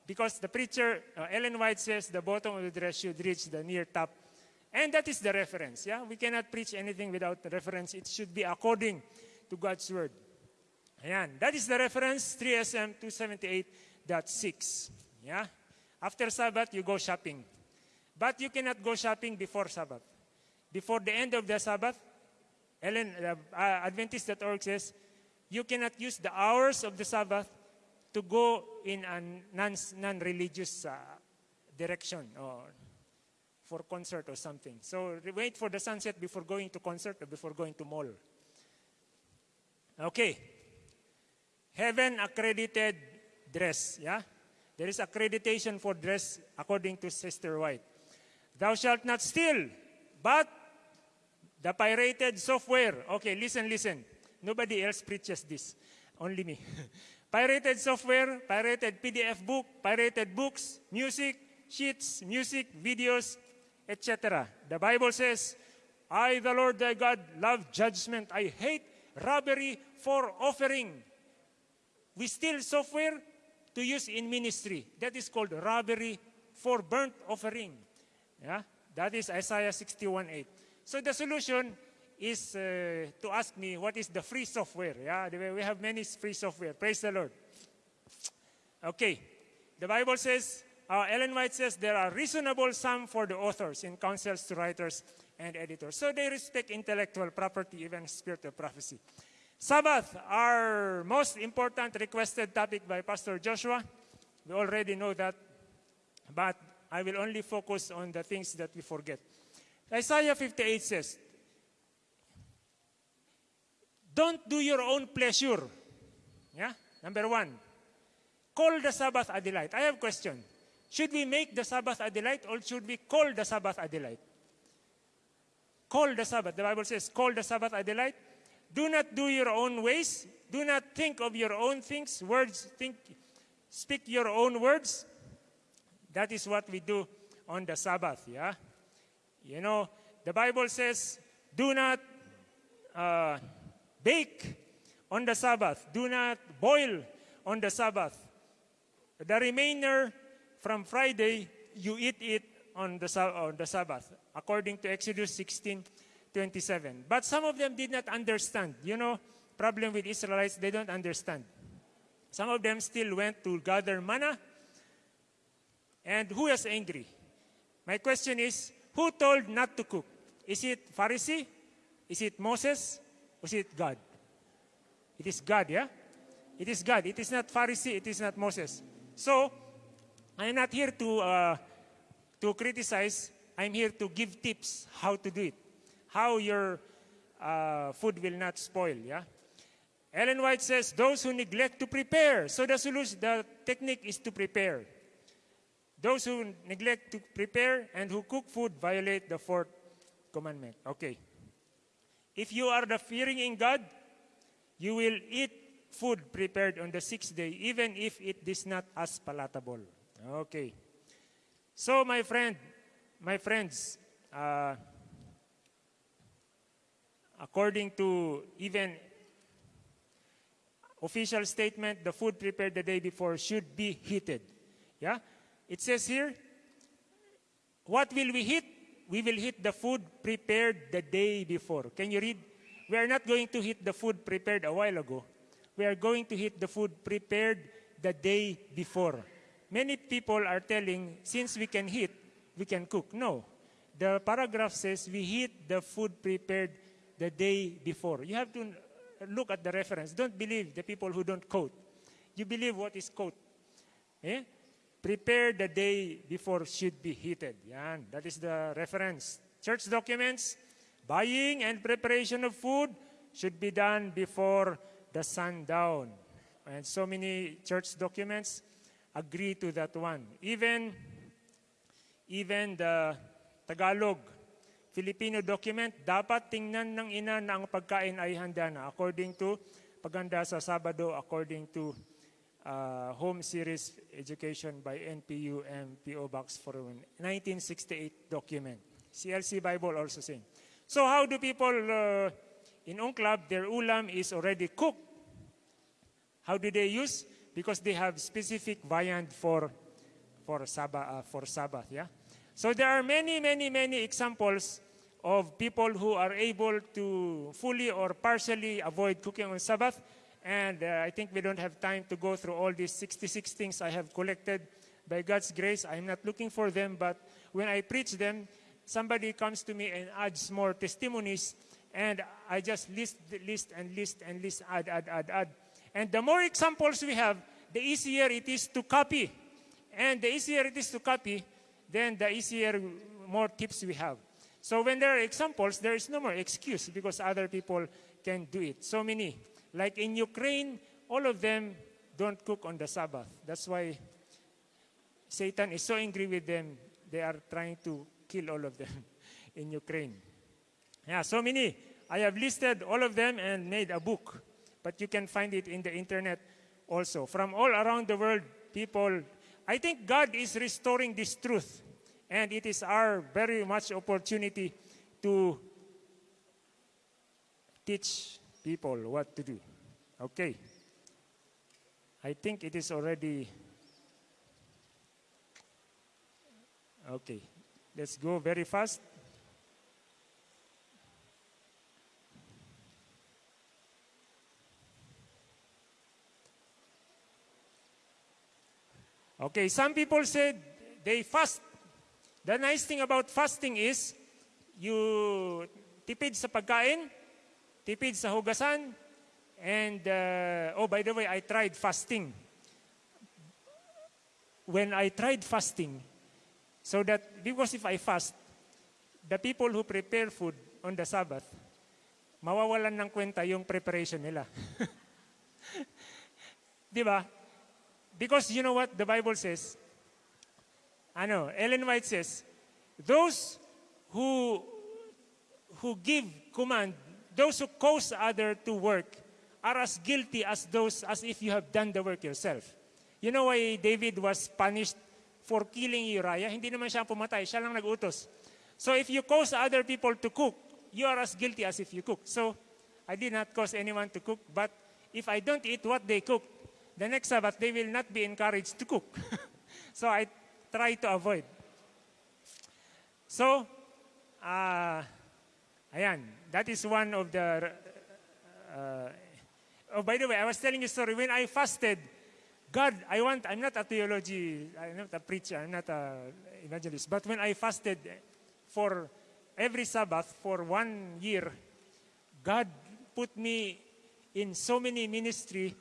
Because the preacher, uh, Ellen White says the bottom of the dress should reach the near top. And that is the reference. Yeah, We cannot preach anything without the reference. It should be according to God's word. Ayan. That is the reference, 3SM 278.6. Yeah? After Sabbath, you go shopping. But you cannot go shopping before Sabbath. Before the end of the Sabbath, Ellen, uh, uh, Adventist.org says, you cannot use the hours of the Sabbath to go in a non, non-religious uh, direction or for concert or something. So wait for the sunset before going to concert or before going to mall. Okay. Heaven accredited dress, yeah? There is accreditation for dress according to Sister White. Thou shalt not steal, but the pirated software. Okay, listen, listen. Nobody else preaches this. Only me. pirated software, pirated PDF book, pirated books, music, sheets, music, videos, etc. The Bible says, I, the Lord thy God, love judgment. I hate robbery for offering. We steal software to use in ministry. That is called robbery for burnt offering. Yeah? That is Isaiah 61.8. So the solution is uh, to ask me what is the free software. Yeah, we have many free software. Praise the Lord. Okay, the Bible says, uh, Ellen White says there are reasonable sum for the authors in counsels to writers and editors. So they respect intellectual property, even spirit of prophecy. Sabbath, our most important requested topic by Pastor Joshua. We already know that, but I will only focus on the things that we forget. Isaiah 58 says, Don't do your own pleasure. Yeah? Number one, call the Sabbath a delight. I have a question. Should we make the Sabbath a delight or should we call the Sabbath a delight? Call the Sabbath. The Bible says, call the Sabbath a delight. Do not do your own ways. Do not think of your own things. Words, think, speak your own words. That is what we do on the Sabbath, yeah? You know, the Bible says, do not uh, bake on the Sabbath. Do not boil on the Sabbath. The remainder from Friday, you eat it on the, on the Sabbath, according to Exodus 16, 27. But some of them did not understand. You know, problem with Israelites, they don't understand. Some of them still went to gather manna. And who was angry? My question is, who told not to cook? Is it Pharisee? Is it Moses? Was it God? It is God, yeah? It is God. It is not Pharisee. It is not Moses. So, I'm not here to, uh, to criticize. I'm here to give tips how to do it. How your uh, food will not spoil, yeah? Ellen White says, those who neglect to prepare. So the solution, the technique is to prepare. Those who neglect to prepare and who cook food violate the fourth commandment. Okay. If you are the fearing in God, you will eat food prepared on the sixth day, even if it is not as palatable. Okay. So, my friend, my friends, uh, according to even official statement, the food prepared the day before should be heated. Yeah? It says here, what will we heat? We will heat the food prepared the day before. Can you read? We are not going to heat the food prepared a while ago. We are going to heat the food prepared the day before. Many people are telling, since we can heat, we can cook. No. The paragraph says we heat the food prepared the day before. You have to look at the reference. Don't believe the people who don't quote. You believe what is quote. Eh? Prepare the day before should be heated. Yan, that is the reference. Church documents, buying and preparation of food should be done before the sundown. And so many church documents agree to that one. Even, even the Tagalog Filipino document, dapat tingnan ng ina na ang pagkain ay handa na according to paganda sa Sabado, according to uh, Home Series Education by NPU and PO Box for 1968 document. CLC Bible also saying. So how do people uh, in Unclub, their ulam is already cooked. How do they use? Because they have specific viand for, for, Sabbath, uh, for Sabbath, yeah? So there are many, many, many examples of people who are able to fully or partially avoid cooking on Sabbath. And uh, I think we don't have time to go through all these 66 things I have collected. By God's grace, I'm not looking for them, but when I preach them, somebody comes to me and adds more testimonies, and I just list, list, and list, and list, add, add, add, add. And the more examples we have, the easier it is to copy. And the easier it is to copy, then the easier, more tips we have. So when there are examples, there is no more excuse because other people can do it. So many. Like in Ukraine, all of them don't cook on the Sabbath. That's why Satan is so angry with them. They are trying to kill all of them in Ukraine. Yeah, so many. I have listed all of them and made a book. But you can find it in the internet also. From all around the world, people, I think God is restoring this truth and it is our very much opportunity to teach people what to do. Okay. I think it is already. Okay. Let's go very fast. Okay, some people say they fast The nice thing about fasting is, you tipid sa pagkain, tipid sa hugasan, and, uh, oh, by the way, I tried fasting. When I tried fasting, so that, because if I fast, the people who prepare food on the Sabbath, mawawalan ng kwenta yung preparation nila. Di ba? Because you know what the Bible says? know. Ellen White says, those who, who give command, those who cause other to work, are as guilty as those as if you have done the work yourself. You know why David was punished for killing Uriah? Hindi naman siya pumatay, siya lang nag-utos. So if you cause other people to cook, you are as guilty as if you cook. So I did not cause anyone to cook, but if I don't eat what they cook, the next Sabbath they will not be encouraged to cook. so I try to avoid. So, uh, ayan, that is one of the, uh, oh, by the way, I was telling you story. When I fasted, God, I want, I'm not a theology, I'm not a preacher, I'm not a evangelist, but when I fasted for every Sabbath for one year, God put me in so many ministry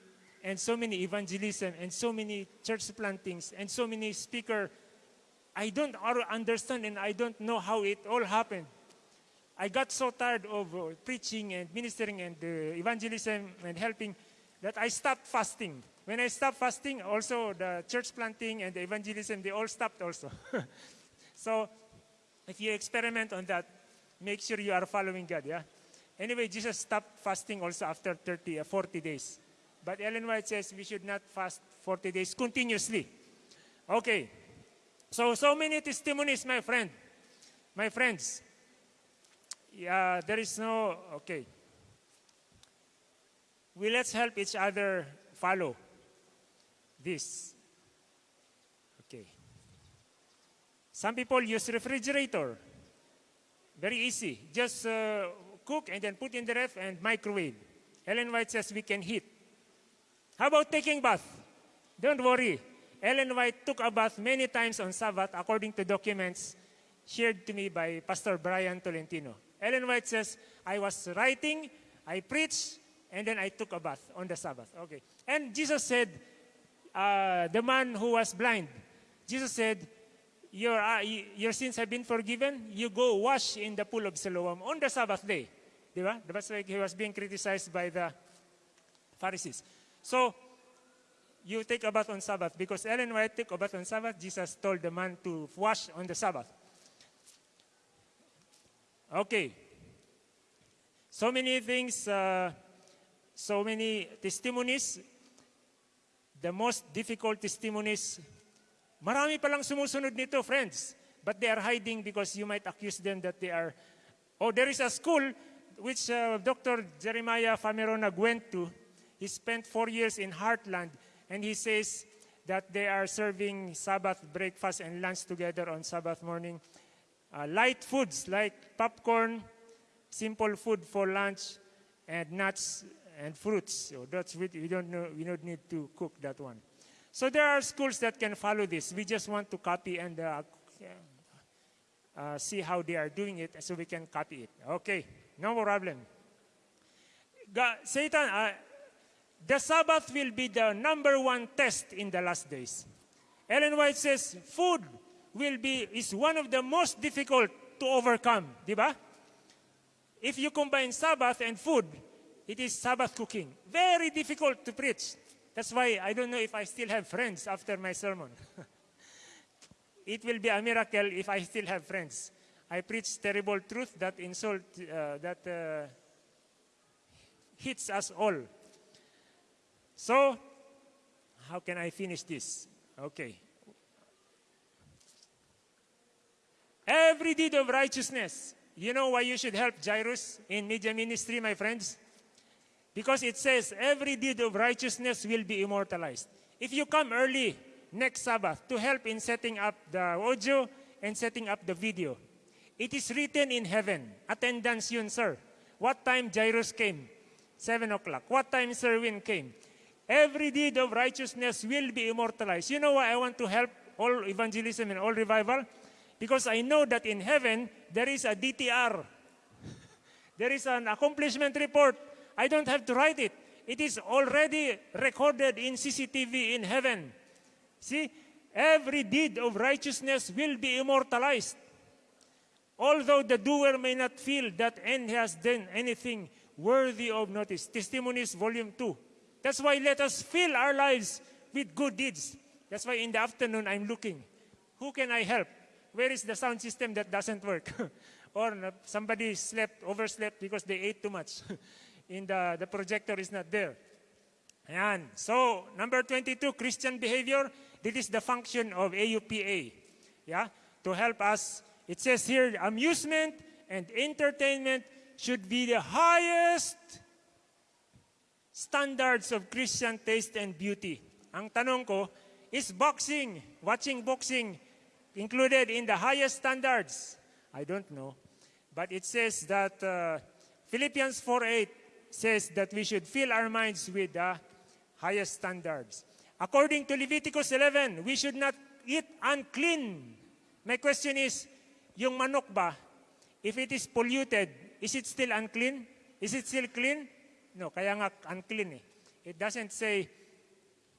and so many evangelism and so many church plantings and so many speaker. I don't understand and I don't know how it all happened. I got so tired of uh, preaching and ministering and uh, evangelism and helping that I stopped fasting. When I stopped fasting, also the church planting and the evangelism, they all stopped also. so if you experiment on that, make sure you are following God, yeah? Anyway, Jesus stopped fasting also after 30, uh, 40 days. But Ellen White says we should not fast 40 days continuously. Okay. So, so many testimonies, my friend. My friends. Yeah, there is no, okay. We let's help each other follow this. Okay. Some people use refrigerator. Very easy. Just uh, cook and then put in the ref and microwave. Ellen White says we can heat. How about taking bath? Don't worry. Ellen White took a bath many times on Sabbath according to documents shared to me by Pastor Brian Tolentino. Ellen White says, I was writing, I preached, and then I took a bath on the Sabbath. Okay. And Jesus said, uh, the man who was blind, Jesus said, your, uh, your sins have been forgiven. You go wash in the pool of Siloam on the Sabbath day. Diba? That's why he was being criticized by the Pharisees. So, you take a bath on Sabbath because Ellen White took a bath on Sabbath. Jesus told the man to wash on the Sabbath. Okay. So many things, uh, so many testimonies. the most difficult testimonies, marami palang sumusunod nito, friends. But they are hiding because you might accuse them that they are, oh, there is a school which uh, Dr. Jeremiah Fameronag went to. He spent four years in Hartland, and he says that they are serving Sabbath breakfast and lunch together on Sabbath morning. Uh, light foods like popcorn, simple food for lunch, and nuts and fruits. So that's we, we don't know. We don't need to cook that one. So there are schools that can follow this. We just want to copy and uh, uh, see how they are doing it, so we can copy it. Okay, no problem. God, Satan, uh, the Sabbath will be the number one test in the last days. Ellen White says food will be is one of the most difficult to overcome, di ba? If you combine Sabbath and food, it is Sabbath cooking. Very difficult to preach. That's why I don't know if I still have friends after my sermon. it will be a miracle if I still have friends. I preach terrible truth that insult, uh, that uh, hits us all. So, how can I finish this? Okay. Every deed of righteousness. You know why you should help Jairus in media ministry, my friends? Because it says every deed of righteousness will be immortalized. If you come early next Sabbath to help in setting up the audio and setting up the video, it is written in heaven. Attendance yun, sir. What time Jairus came? 7 o'clock. What time Serwin came? Every deed of righteousness will be immortalized. You know why I want to help all evangelism and all revival? Because I know that in heaven, there is a DTR. there is an accomplishment report. I don't have to write it. It is already recorded in CCTV in heaven. See, every deed of righteousness will be immortalized. Although the doer may not feel that any has done anything worthy of notice. Testimonies, Volume 2. That's why let us fill our lives with good deeds. That's why in the afternoon I'm looking. Who can I help? Where is the sound system that doesn't work? or somebody slept, overslept because they ate too much. in the, the projector is not there. Ayan. So, number 22, Christian behavior. This is the function of AUPA. Yeah? To help us. It says here, amusement and entertainment should be the highest standards of Christian taste and beauty. Ang tanong ko, is boxing, watching boxing, included in the highest standards? I don't know. But it says that uh, Philippians 4.8 says that we should fill our minds with the highest standards. According to Leviticus 11, we should not eat unclean. My question is, yung manok ba, if it is polluted, is it still unclean? Is it still clean? No, kaya nga unclean eh. It doesn't say,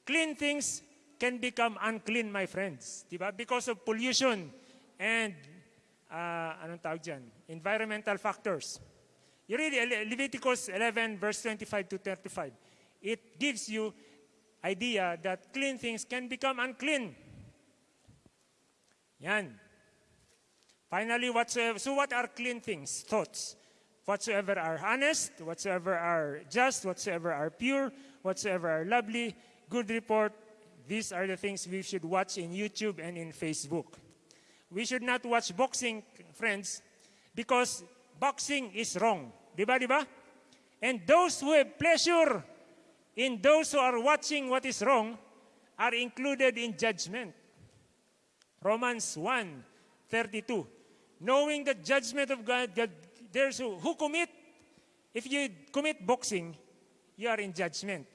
clean things can become unclean, my friends. Diba? Because of pollution and, uh, anong tawag dyan? Environmental factors. You read Leviticus 11, verse 25 to 35. It gives you idea that clean things can become unclean. Yan. Finally, whatsoever, so what are clean things? Thoughts whatsoever are honest, whatsoever are just, whatsoever are pure, whatsoever are lovely, good report, these are the things we should watch in YouTube and in Facebook. We should not watch boxing, friends, because boxing is wrong. Diba, diba? And those who have pleasure in those who are watching what is wrong are included in judgment. Romans 1, 32. Knowing the judgment of God, God there's who, who commit, if you commit boxing, you are in judgment.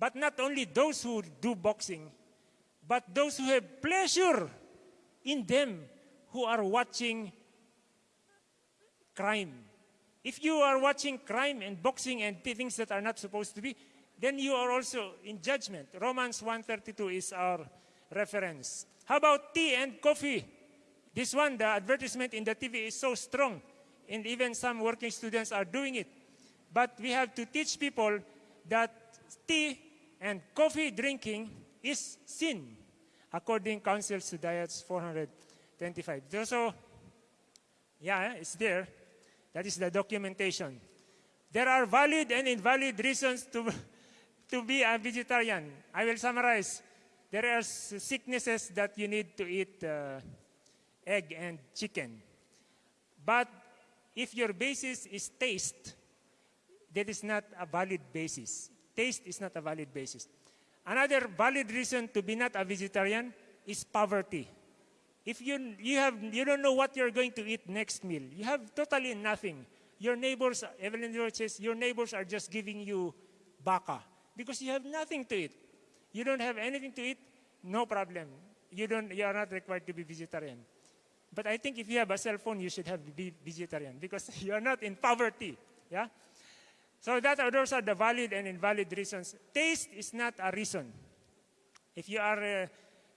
But not only those who do boxing, but those who have pleasure in them who are watching crime. If you are watching crime and boxing and things that are not supposed to be, then you are also in judgment. Romans 1.32 is our reference. How about tea and coffee? This one, the advertisement in the TV is so strong and even some working students are doing it. But we have to teach people that tea and coffee drinking is sin, according Council to Diets 425. So, yeah, it's there. That is the documentation. There are valid and invalid reasons to, to be a vegetarian? I will summarize. There are sicknesses that you need to eat uh, egg and chicken. But if your basis is taste, that is not a valid basis. Taste is not a valid basis. Another valid reason to be not a vegetarian is poverty. If you, you, have, you don't know what you're going to eat next meal, you have totally nothing. Your neighbors, Evelyn George says, your neighbors are just giving you baka because you have nothing to eat. You don't have anything to eat, no problem. You, don't, you are not required to be vegetarian. But I think if you have a cell phone, you should have be vegetarian because you are not in poverty. Yeah? So that those are the valid and invalid reasons. Taste is not a reason. If you are, uh,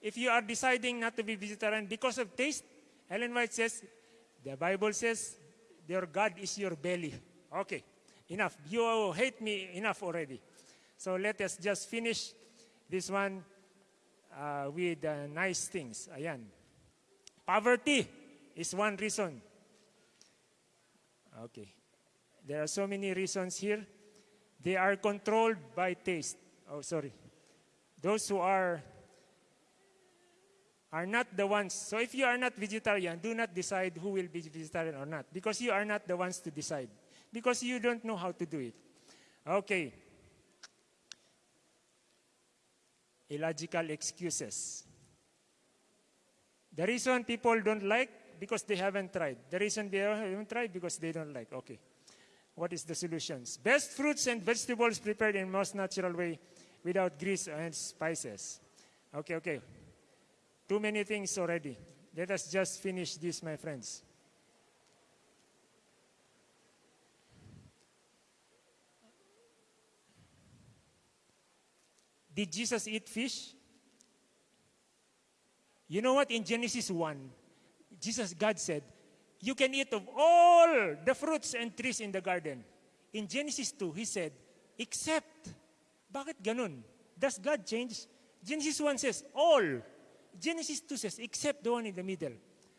if you are deciding not to be vegetarian because of taste, Ellen White says, the Bible says, your God is your belly. Okay, enough. You hate me enough already. So let us just finish this one uh, with uh, nice things. Ayan. Poverty is one reason. Okay. There are so many reasons here. They are controlled by taste. Oh, sorry. Those who are are not the ones. So if you are not vegetarian, do not decide who will be vegetarian or not because you are not the ones to decide because you don't know how to do it. Okay. Illogical excuses. The reason people don't like because they haven't tried. The reason they haven't tried because they don't like. Okay. What is the solutions? Best fruits and vegetables prepared in most natural way without grease and spices. Okay, okay. Too many things already. Let us just finish this, my friends. Did Jesus eat fish? You know what? In Genesis 1, Jesus, God said, You can eat of all the fruits and trees in the garden. In Genesis 2, He said, Except. Bakit ganun? Does God change? Genesis 1 says, All. Genesis 2 says, Except the one in the middle.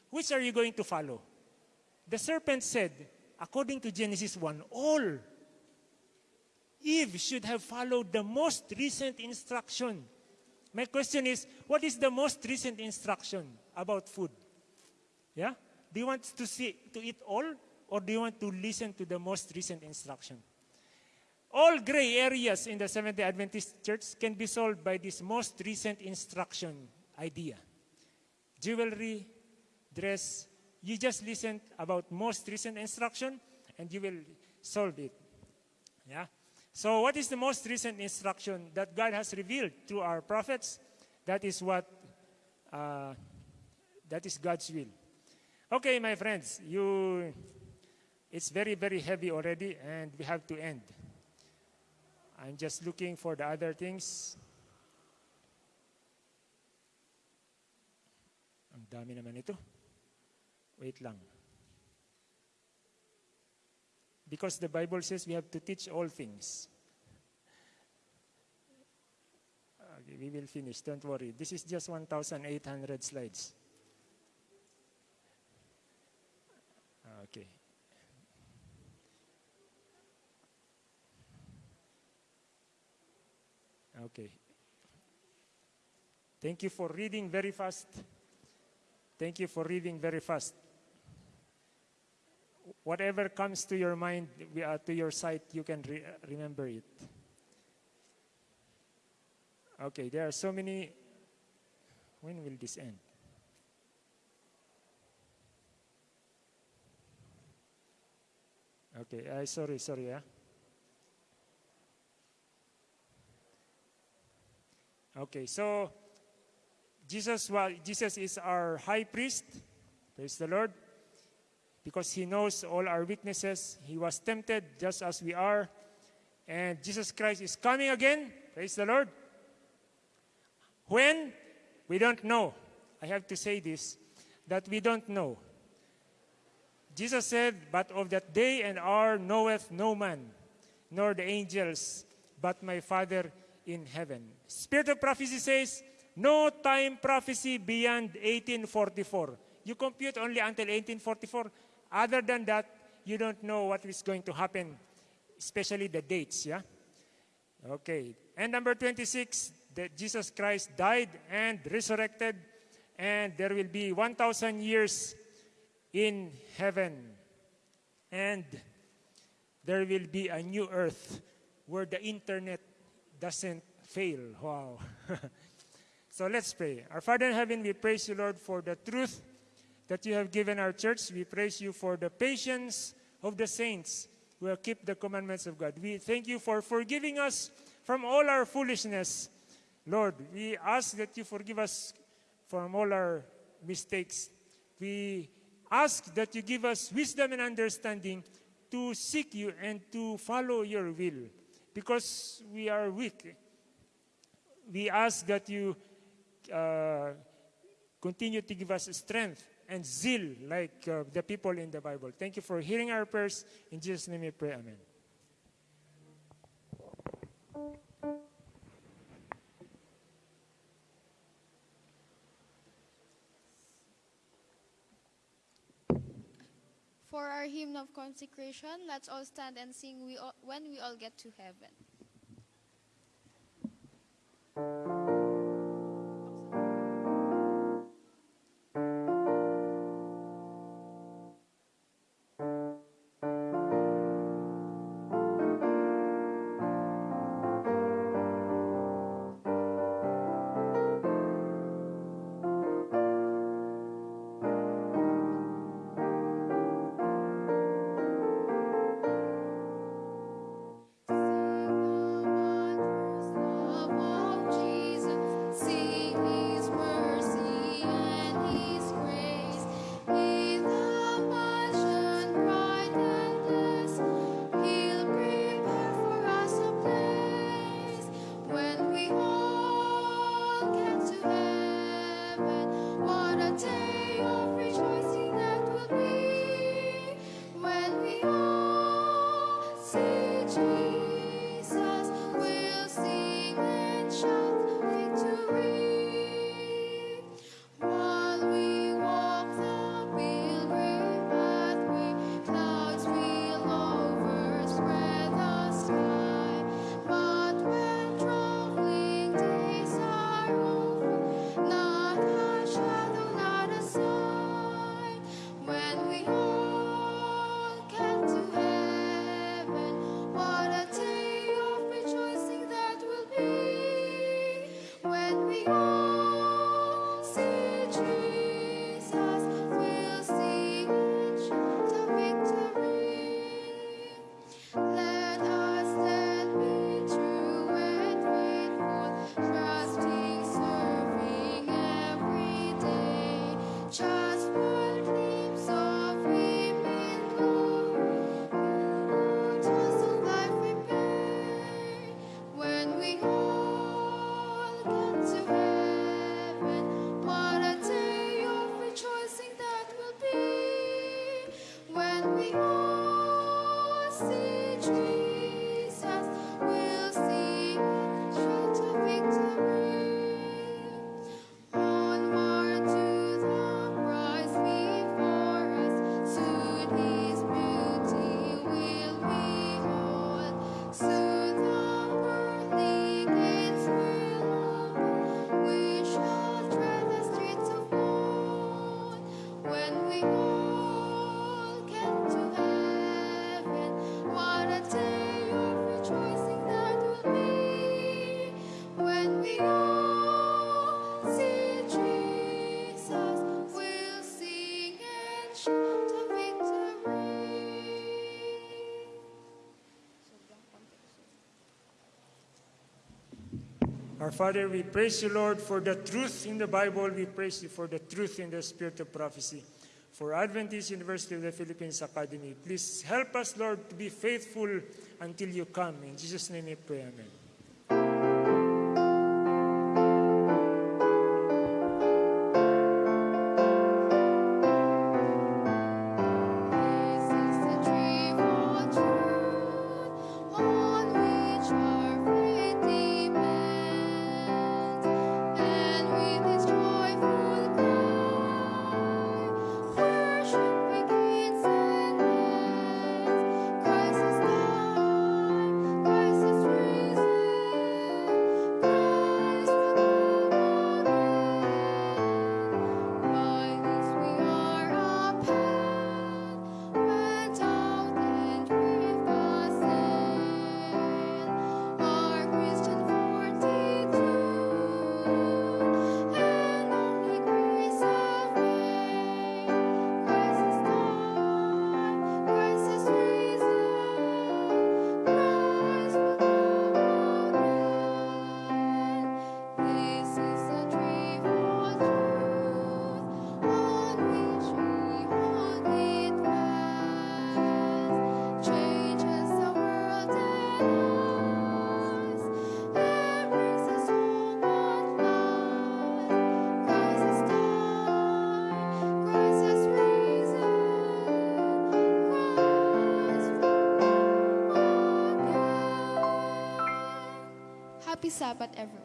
Which are you going to follow? The serpent said, according to Genesis 1, All. Eve should have followed the most recent instruction. My question is, what is the most recent instruction about food? Yeah? Do you want to see to eat all or do you want to listen to the most recent instruction? All gray areas in the Seventh-day Adventist Church can be solved by this most recent instruction idea. Jewelry, dress, you just listen about most recent instruction and you will solve it. Yeah? So, what is the most recent instruction that God has revealed through our prophets? That is what, uh, that is God's will. Okay, my friends, you, it's very, very heavy already, and we have to end. I'm just looking for the other things. Ang dami naman ito. Wait lang. Because the Bible says we have to teach all things. Okay, we will finish, don't worry. This is just 1,800 slides. Okay. Okay. Thank you for reading very fast. Thank you for reading very fast whatever comes to your mind, uh, to your sight, you can re remember it. Okay, there are so many. When will this end? Okay, uh, sorry, sorry, yeah. Okay, so Jesus, well, Jesus is our high priest. Praise the Lord because he knows all our weaknesses. He was tempted just as we are. And Jesus Christ is coming again. Praise the Lord. When? We don't know. I have to say this that we don't know. Jesus said, But of that day and hour knoweth no man, nor the angels, but my Father in heaven. Spirit of prophecy says, No time prophecy beyond 1844. You compute only until 1844. Other than that, you don't know what is going to happen, especially the dates, yeah? Okay. And number 26, that Jesus Christ died and resurrected, and there will be 1,000 years in heaven. And there will be a new earth where the internet doesn't fail. Wow. so let's pray. Our Father in heaven, we praise you, Lord, for the truth that you have given our church. We praise you for the patience of the saints who have kept the commandments of God. We thank you for forgiving us from all our foolishness. Lord, we ask that you forgive us from all our mistakes. We ask that you give us wisdom and understanding to seek you and to follow your will because we are weak. We ask that you uh, continue to give us strength and zeal like uh, the people in the Bible. Thank you for hearing our prayers. In Jesus' name we pray. Amen. For our hymn of consecration, let's all stand and sing we all, when we all get to heaven. Our Father, we praise you, Lord, for the truth in the Bible. We praise you for the truth in the spirit of prophecy. For Adventist University of the Philippines Academy, please help us, Lord, to be faithful until you come. In Jesus' name we pray, Amen. Happy Sabbath, everyone.